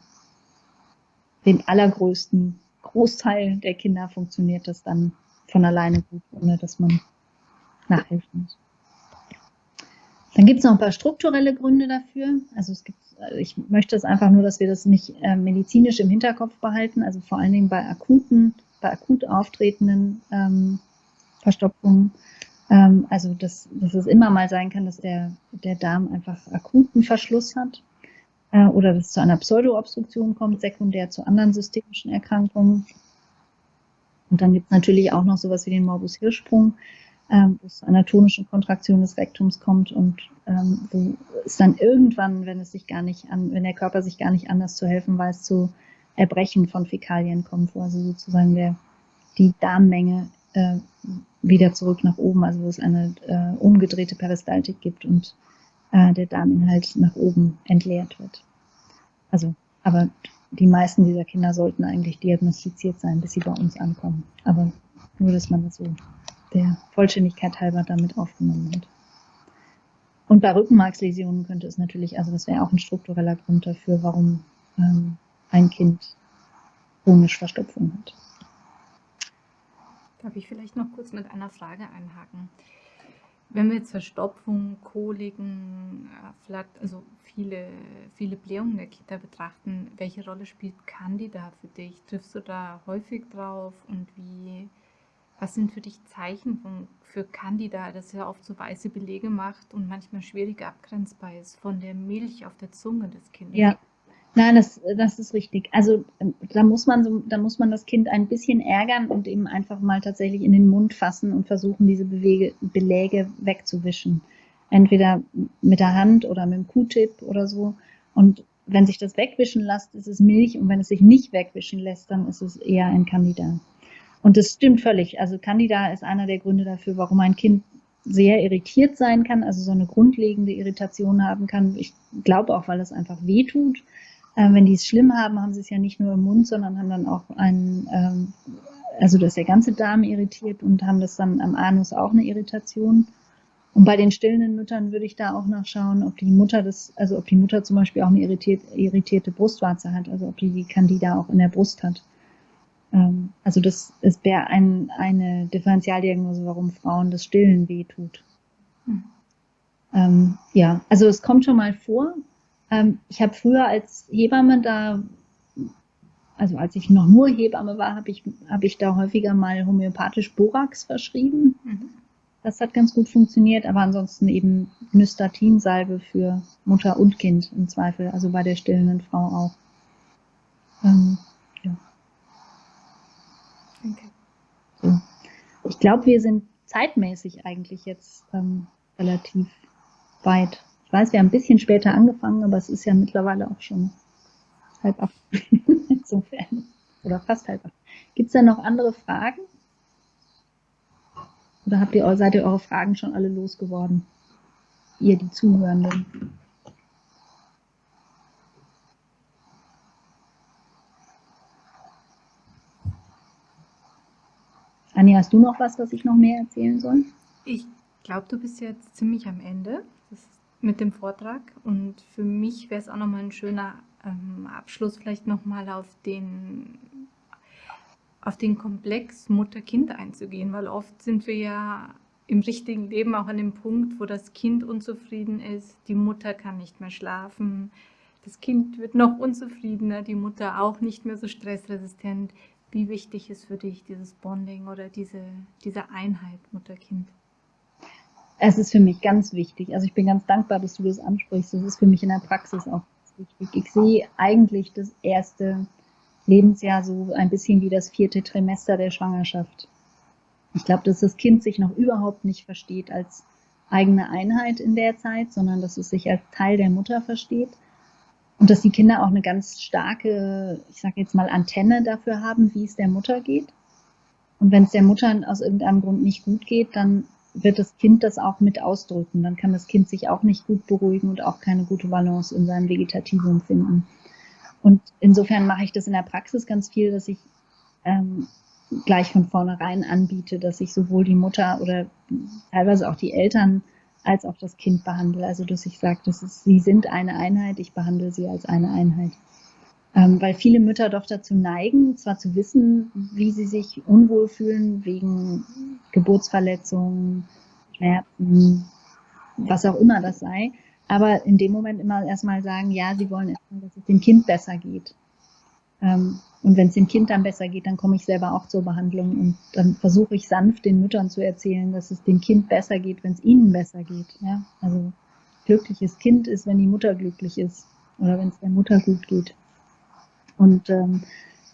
Speaker 2: dem allergrößten Großteil der Kinder funktioniert das dann von alleine gut, ohne dass man nachhelfen muss. Dann gibt es noch ein paar strukturelle Gründe dafür. Also es gibt, also ich möchte es einfach nur, dass wir das nicht äh, medizinisch im Hinterkopf behalten, also vor allen Dingen bei akuten, bei akut auftretenden ähm, Verstopfungen. Ähm, also dass, dass es immer mal sein kann, dass der, der Darm einfach akuten Verschluss hat äh, oder dass es zu einer Pseudoobstruktion kommt, sekundär zu anderen systemischen Erkrankungen. Und dann gibt es natürlich auch noch sowas wie den Morbus Hirschsprung, ähm, wo es zu einer tonischen Kontraktion des Rektums kommt und ähm, wo es dann irgendwann, wenn es sich gar nicht an, wenn der Körper sich gar nicht anders zu helfen weiß, zu Erbrechen von Fäkalien kommt, wo also sozusagen der, die Darmmenge äh, wieder zurück nach oben, also wo es eine äh, umgedrehte Peristaltik gibt und äh, der Darminhalt nach oben entleert wird. Also, aber die meisten dieser Kinder sollten eigentlich diagnostiziert sein, bis sie bei uns ankommen. Aber nur, dass man das so der Vollständigkeit halber damit aufgenommen hat. Und bei Rückenmarksläsionen könnte es natürlich, also das wäre auch ein struktureller Grund dafür, warum ähm, ein Kind chronisch Verstopfung hat.
Speaker 1: Darf ich vielleicht noch kurz mit einer Frage einhaken? Wenn wir jetzt Verstopfung, Koliken, äh, also viele, viele Blähungen der Kinder betrachten, welche Rolle spielt Candida für dich? Triffst du da häufig drauf und wie, was sind für dich Zeichen von, für Candida, das ja oft so weiße Belege macht und manchmal schwierig abgrenzbar ist von der Milch auf der Zunge des Kindes?
Speaker 2: Ja, nein, das, das ist richtig. Also ähm, da muss man so, da muss man das Kind ein bisschen ärgern und eben einfach mal tatsächlich in den Mund fassen und versuchen, diese Bewege, Beläge wegzuwischen. Entweder mit der Hand oder mit dem Q-Tip oder so. Und wenn sich das wegwischen lässt, ist es Milch und wenn es sich nicht wegwischen lässt, dann ist es eher ein Candida. Und das stimmt völlig. Also Candida ist einer der Gründe dafür, warum ein Kind sehr irritiert sein kann, also so eine grundlegende Irritation haben kann. Ich glaube auch, weil es einfach weh tut. Ähm, wenn die es schlimm haben, haben sie es ja nicht nur im Mund, sondern haben dann auch einen, ähm, also dass der ganze Darm irritiert und haben das dann am Anus auch eine Irritation. Und bei den stillenden Müttern würde ich da auch nachschauen, ob die Mutter das, also ob die Mutter zum Beispiel auch eine irritiert, irritierte Brustwarze hat, also ob die die Candida auch in der Brust hat. Ähm, also das wäre ein, eine Differentialdiagnose, warum Frauen das Stillen wehtut. Mhm. Ähm, ja, also es kommt schon mal vor. Ähm, ich habe früher als Hebamme da, also als ich noch nur Hebamme war, habe ich, hab ich da häufiger mal homöopathisch Borax verschrieben. Mhm. Das hat ganz gut funktioniert, aber ansonsten eben Nystatinsalbe für Mutter und Kind im Zweifel, also bei der stillenden Frau auch. Ähm, Okay. So. Ich glaube, wir sind zeitmäßig eigentlich jetzt ähm, relativ weit. Ich weiß, wir haben ein bisschen später angefangen, aber es ist ja mittlerweile auch schon halb acht. [laughs] Insofern. Oder fast halb acht. Gibt es da noch andere Fragen? Oder habt ihr, seid ihr eure Fragen schon alle losgeworden? Ihr, die Zuhörenden. Anja, hast du noch was, was ich noch mehr erzählen soll?
Speaker 1: Ich glaube, du bist jetzt ziemlich am Ende mit dem Vortrag und für mich wäre es auch nochmal ein schöner ähm, Abschluss, vielleicht nochmal auf den, auf den Komplex Mutter-Kind einzugehen, weil oft sind wir ja im richtigen Leben auch an dem Punkt, wo das Kind unzufrieden ist, die Mutter kann nicht mehr schlafen, das Kind wird noch unzufriedener, die Mutter auch nicht mehr so stressresistent. Wie wichtig ist für dich dieses Bonding oder diese, diese Einheit Mutter-Kind?
Speaker 2: Es ist für mich ganz wichtig. Also ich bin ganz dankbar, dass du das ansprichst. Das ist für mich in der Praxis auch wichtig. Ich sehe eigentlich das erste Lebensjahr so ein bisschen wie das vierte Trimester der Schwangerschaft. Ich glaube, dass das Kind sich noch überhaupt nicht versteht als eigene Einheit in der Zeit, sondern dass es sich als Teil der Mutter versteht und dass die Kinder auch eine ganz starke, ich sage jetzt mal, Antenne dafür haben, wie es der Mutter geht. Und wenn es der Mutter aus irgendeinem Grund nicht gut geht, dann wird das Kind das auch mit ausdrücken. Dann kann das Kind sich auch nicht gut beruhigen und auch keine gute Balance in seinem Vegetativum finden. Und insofern mache ich das in der Praxis ganz viel, dass ich ähm, gleich von vornherein anbiete, dass ich sowohl die Mutter oder teilweise auch die Eltern als auch das Kind behandle. Also dass ich sage, das ist, sie sind eine Einheit, ich behandle sie als eine Einheit. Ähm, weil viele Mütter doch dazu neigen, zwar zu wissen, wie sie sich unwohl fühlen wegen Geburtsverletzungen, Schmerzen, was auch immer das sei, aber in dem Moment immer erstmal sagen, ja, sie wollen erstmal, dass es dem Kind besser geht. Ähm, und wenn es dem Kind dann besser geht, dann komme ich selber auch zur Behandlung und dann versuche ich sanft den Müttern zu erzählen, dass es dem Kind besser geht, wenn es ihnen besser geht. Ja? Also glückliches Kind ist, wenn die Mutter glücklich ist oder wenn es der Mutter gut geht. Und ähm,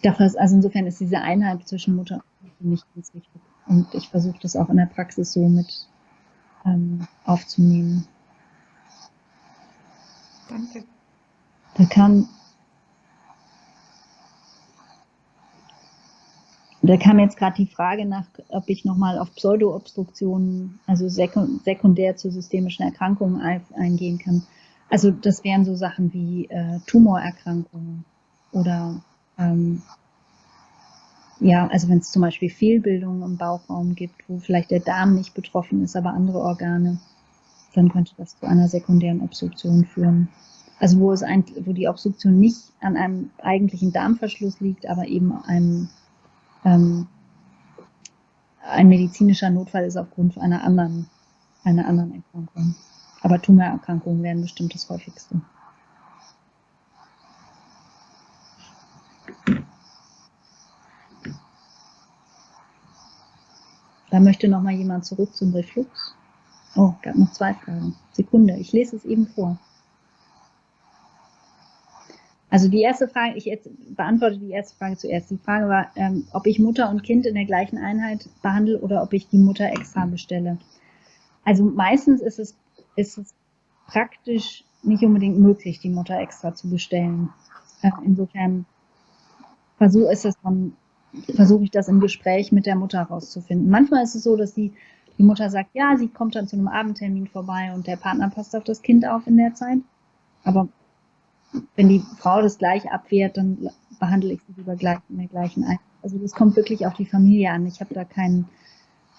Speaker 2: ist, also insofern ist diese Einheit zwischen Mutter und Kind mich ganz wichtig. Und ich versuche das auch in der Praxis so mit ähm, aufzunehmen.
Speaker 1: Danke.
Speaker 2: Da kam Da kam jetzt gerade die Frage nach, ob ich nochmal auf Pseudoobstruktionen, also sekundär zu systemischen Erkrankungen eingehen kann. Also das wären so Sachen wie äh, Tumorerkrankungen oder ähm, ja, also wenn es zum Beispiel Fehlbildungen im Bauchraum gibt, wo vielleicht der Darm nicht betroffen ist, aber andere Organe, dann könnte das zu einer sekundären Obstruktion führen. Also wo es ein, wo die Obstruktion nicht an einem eigentlichen Darmverschluss liegt, aber eben einem ähm, ein medizinischer Notfall ist aufgrund einer anderen, einer anderen Erkrankung. Aber Tumorerkrankungen wären bestimmt das häufigste. Da möchte noch mal jemand zurück zum Reflux. Oh, gab noch zwei Fragen. Sekunde, ich lese es eben vor. Also die erste Frage, ich jetzt beantworte die erste Frage zuerst. Die Frage war, ähm, ob ich Mutter und Kind in der gleichen Einheit behandle oder ob ich die Mutter extra bestelle. Also meistens ist es, ist es praktisch nicht unbedingt möglich, die Mutter extra zu bestellen. Äh, insofern versuche versuche ich das im Gespräch mit der Mutter herauszufinden. Manchmal ist es so, dass die, die Mutter sagt, ja, sie kommt dann zu einem Abendtermin vorbei und der Partner passt auf das Kind auf in der Zeit. Aber wenn die Frau das gleich abwehrt, dann behandle ich sie lieber gleich in der gleichen Einheit. Also das kommt wirklich auf die Familie an. Ich habe da keinen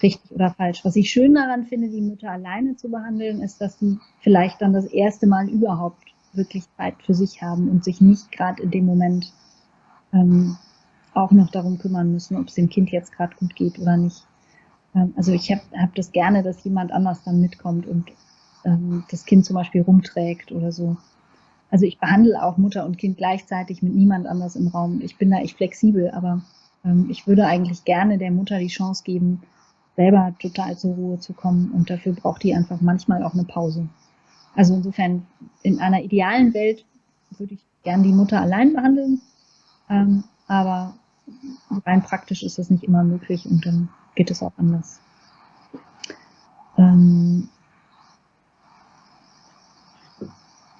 Speaker 2: richtig oder falsch. Was ich schön daran finde, die Mütter alleine zu behandeln, ist, dass sie vielleicht dann das erste Mal überhaupt wirklich Zeit für sich haben und sich nicht gerade in dem Moment ähm, auch noch darum kümmern müssen, ob es dem Kind jetzt gerade gut geht oder nicht. Ähm, also ich habe hab das gerne, dass jemand anders dann mitkommt und ähm, das Kind zum Beispiel rumträgt oder so. Also ich behandle auch Mutter und Kind gleichzeitig mit niemand anders im Raum. Ich bin da echt flexibel, aber ähm, ich würde eigentlich gerne der Mutter die Chance geben, selber total zur Ruhe zu kommen und dafür braucht die einfach manchmal auch eine Pause. Also insofern, in einer idealen Welt würde ich gern die Mutter allein behandeln, ähm, aber rein praktisch ist das nicht immer möglich und dann geht es auch anders. Ähm,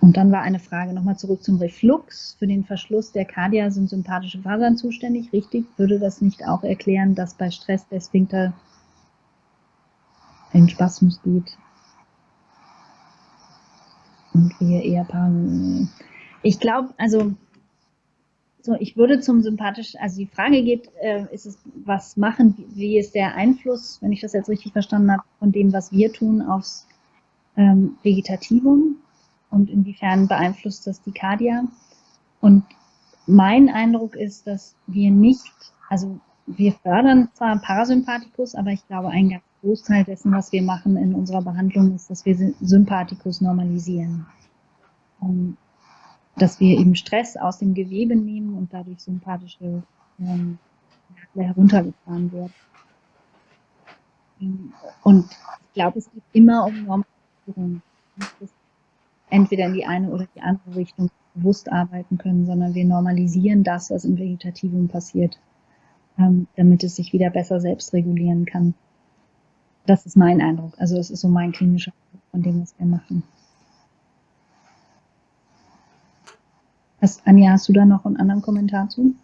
Speaker 2: Und dann war eine Frage nochmal zurück zum Reflux. Für den Verschluss der Kardia sind sympathische Fasern zuständig. Richtig, würde das nicht auch erklären, dass bei Stress der Sphinkter in Spasmus geht? Und wir eher Paaren. Ich glaube, also so, ich würde zum sympathischen, also die Frage geht, äh, ist es was machen, wie, ist der Einfluss, wenn ich das jetzt richtig verstanden habe, von dem, was wir tun, aufs ähm, Vegetativum? Und inwiefern beeinflusst das die Kardia. Und mein Eindruck ist, dass wir nicht, also wir fördern zwar Parasympathikus, aber ich glaube, ein ganz Großteil dessen, was wir machen in unserer Behandlung, ist, dass wir Sympathikus normalisieren. Um, dass wir eben Stress aus dem Gewebe nehmen und dadurch sympathische ähm, heruntergefahren wird. Und ich glaube, es geht immer um Normalisierung. Das entweder in die eine oder die andere Richtung bewusst arbeiten können, sondern wir normalisieren das, was im Vegetativum passiert, ähm, damit es sich wieder besser selbst regulieren kann. Das ist mein Eindruck. Also es ist so mein klinischer Eindruck von dem, was wir machen. Hast, Anja, hast du da noch einen anderen Kommentar zu?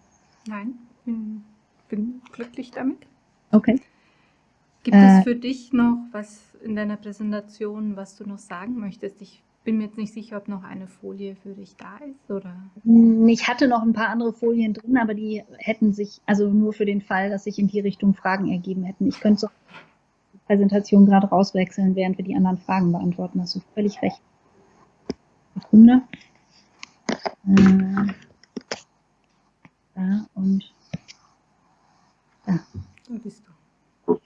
Speaker 1: Nein, bin, bin glücklich damit.
Speaker 2: Okay.
Speaker 1: Gibt äh, es für dich noch was in deiner Präsentation, was du noch sagen möchtest? Ich bin mir jetzt nicht sicher, ob noch eine Folie für dich da ist, oder?
Speaker 2: Hm, ich hatte noch ein paar andere Folien drin, aber die hätten sich, also nur für den Fall, dass sich in die Richtung Fragen ergeben hätten. Ich könnte so die Präsentation gerade rauswechseln, während wir die anderen Fragen beantworten. Hast du völlig recht. Sekunde. Äh, da und da. Da bist du.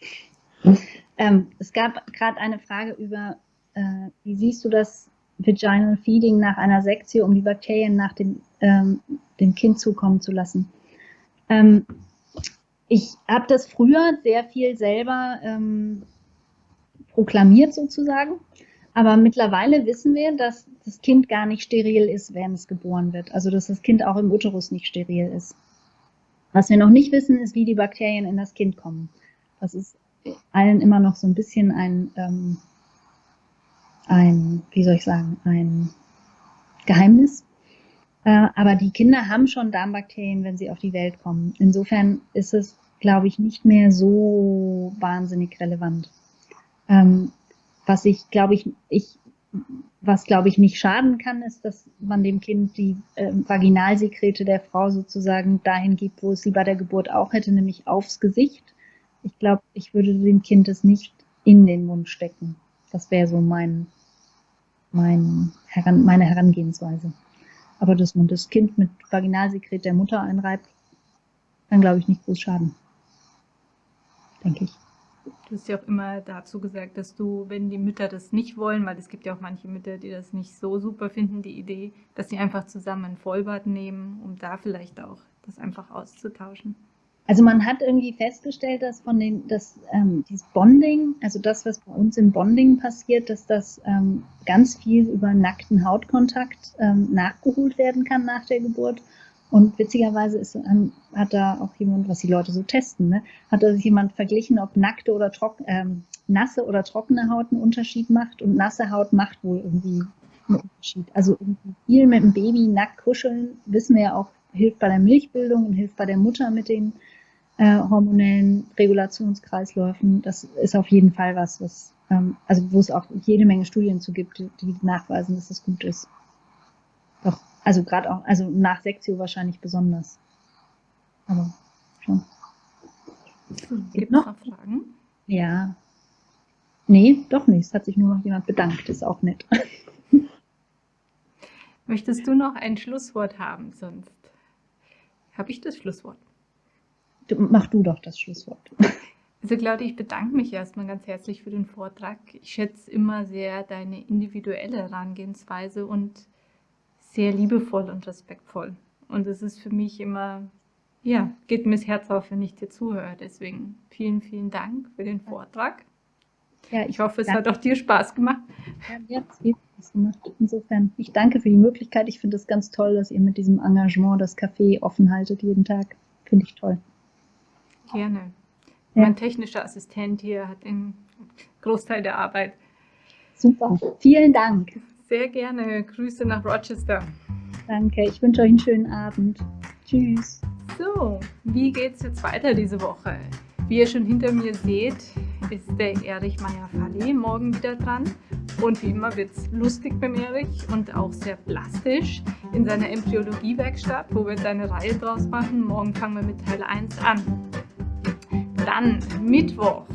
Speaker 2: Ähm, es gab gerade eine Frage über, äh, wie siehst du das Vaginal Feeding nach einer Sektion, um die Bakterien nach dem, ähm, dem Kind zukommen zu lassen? Ähm, ich habe das früher sehr viel selber ähm, proklamiert sozusagen, aber mittlerweile wissen wir, dass das Kind gar nicht steril ist, wenn es geboren wird. Also dass das Kind auch im Uterus nicht steril ist. Was wir noch nicht wissen, ist, wie die Bakterien in das Kind kommen. Das ist allen immer noch so ein bisschen ein, ähm, ein wie soll ich sagen, ein Geheimnis. Äh, aber die Kinder haben schon Darmbakterien, wenn sie auf die Welt kommen. Insofern ist es, glaube ich, nicht mehr so wahnsinnig relevant. Ähm, was ich, glaube ich, ich, was glaube ich nicht schaden kann, ist, dass man dem Kind die äh, Vaginalsekrete der Frau sozusagen dahin gibt, wo es sie bei der Geburt auch hätte, nämlich aufs Gesicht ich glaube, ich würde dem Kind es nicht in den Mund stecken. Das wäre so mein, mein Heran, meine Herangehensweise. Aber dass man das Kind mit Vaginalsekret der Mutter einreibt, kann, glaube ich, nicht groß schaden. Denke ich.
Speaker 1: Du hast ja auch immer dazu gesagt, dass du, wenn die Mütter das nicht wollen, weil es gibt ja auch manche Mütter, die das nicht so super finden, die Idee, dass sie einfach zusammen ein Vollbad nehmen, um da vielleicht auch das einfach auszutauschen.
Speaker 2: Also man hat irgendwie festgestellt, dass von den, dass ähm, dieses Bonding, also das, was bei uns im Bonding passiert, dass das ähm, ganz viel über nackten Hautkontakt ähm, nachgeholt werden kann nach der Geburt. Und witzigerweise ist, ähm, hat da auch jemand, was die Leute so testen, ne, hat da sich jemand verglichen, ob nackte oder trocken, ähm, nasse oder trockene Haut einen Unterschied macht. Und nasse Haut macht wohl irgendwie einen Unterschied. Also irgendwie viel mit dem Baby nackt kuscheln, wissen wir ja auch, hilft bei der Milchbildung und hilft bei der Mutter mit den äh, hormonellen Regulationskreisläufen. Das ist auf jeden Fall was, was ähm, also wo es auch jede Menge Studien zu gibt, die nachweisen, dass das gut ist. Doch, also gerade auch, also nach Sektio wahrscheinlich besonders. Aber schon.
Speaker 1: Gibt noch Fragen?
Speaker 2: Ja. Nee, doch nicht. Es hat sich nur noch jemand bedankt. Ist auch nett. [laughs]
Speaker 1: Möchtest du noch ein Schlusswort haben? Sonst habe ich das Schlusswort.
Speaker 2: Mach du doch das Schlusswort.
Speaker 1: Also Claudia, ich bedanke mich erstmal ganz herzlich für den Vortrag. Ich schätze immer sehr deine individuelle Herangehensweise und sehr liebevoll und respektvoll. Und es ist für mich immer, ja, geht mir das Herz auf, wenn ich dir zuhöre. Deswegen vielen, vielen Dank für den Vortrag. Ja, ich, ich hoffe, es danke. hat auch dir Spaß gemacht.
Speaker 2: Ja, mir hat es Spaß gemacht. Insofern, ich danke für die Möglichkeit. Ich finde es ganz toll, dass ihr mit diesem Engagement das Café offen haltet jeden Tag. Finde ich toll.
Speaker 1: Gerne. Ja. Mein technischer Assistent hier hat den Großteil der Arbeit.
Speaker 2: Super. Vielen Dank.
Speaker 1: Sehr gerne. Grüße nach Rochester.
Speaker 2: Danke. Ich wünsche euch einen schönen Abend. Tschüss.
Speaker 1: So, wie geht's jetzt weiter diese Woche? Wie ihr schon hinter mir seht, ist der Erich Meyer-Falli morgen wieder dran. Und wie immer wird es lustig beim Erich und auch sehr plastisch in seiner Embryologie-Werkstatt, wo wir jetzt eine Reihe draus machen. Morgen fangen wir mit Teil 1 an. Dann Mittwoch.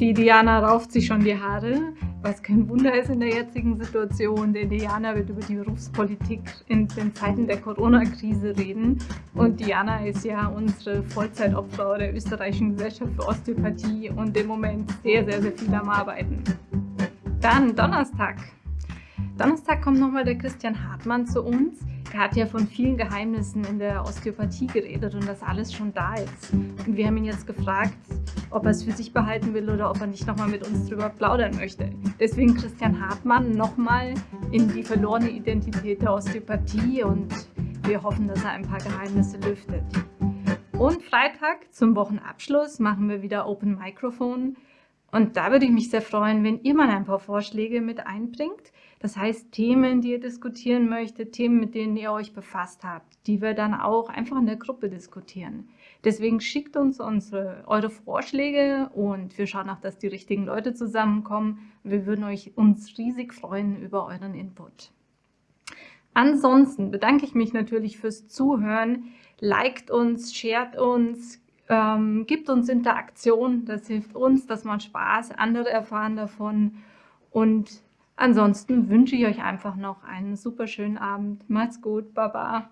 Speaker 1: Die Diana rauft sich schon die Haare, was kein Wunder ist in der jetzigen Situation, denn Diana wird über die Berufspolitik in den Zeiten der Corona-Krise reden. Und Diana ist ja unsere Vollzeitopfer der österreichischen Gesellschaft für Osteopathie und im Moment sehr, sehr, sehr viel am Arbeiten. Dann Donnerstag. Donnerstag kommt nochmal der Christian Hartmann zu uns. Er hat ja von vielen Geheimnissen in der Osteopathie geredet und dass alles schon da ist. Und wir haben ihn jetzt gefragt, ob er es für sich behalten will oder ob er nicht nochmal mit uns drüber plaudern möchte. Deswegen Christian Hartmann nochmal in die verlorene Identität der Osteopathie und wir hoffen, dass er ein paar Geheimnisse lüftet. Und Freitag zum Wochenabschluss machen wir wieder Open Microphone. Und da würde ich mich sehr freuen, wenn ihr mal ein paar Vorschläge mit einbringt. Das heißt, Themen, die ihr diskutieren möchtet, Themen, mit denen ihr euch befasst habt, die wir dann auch einfach in der Gruppe diskutieren. Deswegen schickt uns unsere, eure Vorschläge und wir schauen auch, dass die richtigen Leute zusammenkommen. Wir würden euch, uns riesig freuen über euren Input. Ansonsten bedanke ich mich natürlich fürs Zuhören. Liked uns, shared uns, ähm, gibt uns Interaktion. Das hilft uns, das macht Spaß. Andere erfahren davon. Und ansonsten wünsche ich euch einfach noch einen super schönen Abend. Macht's gut. Baba.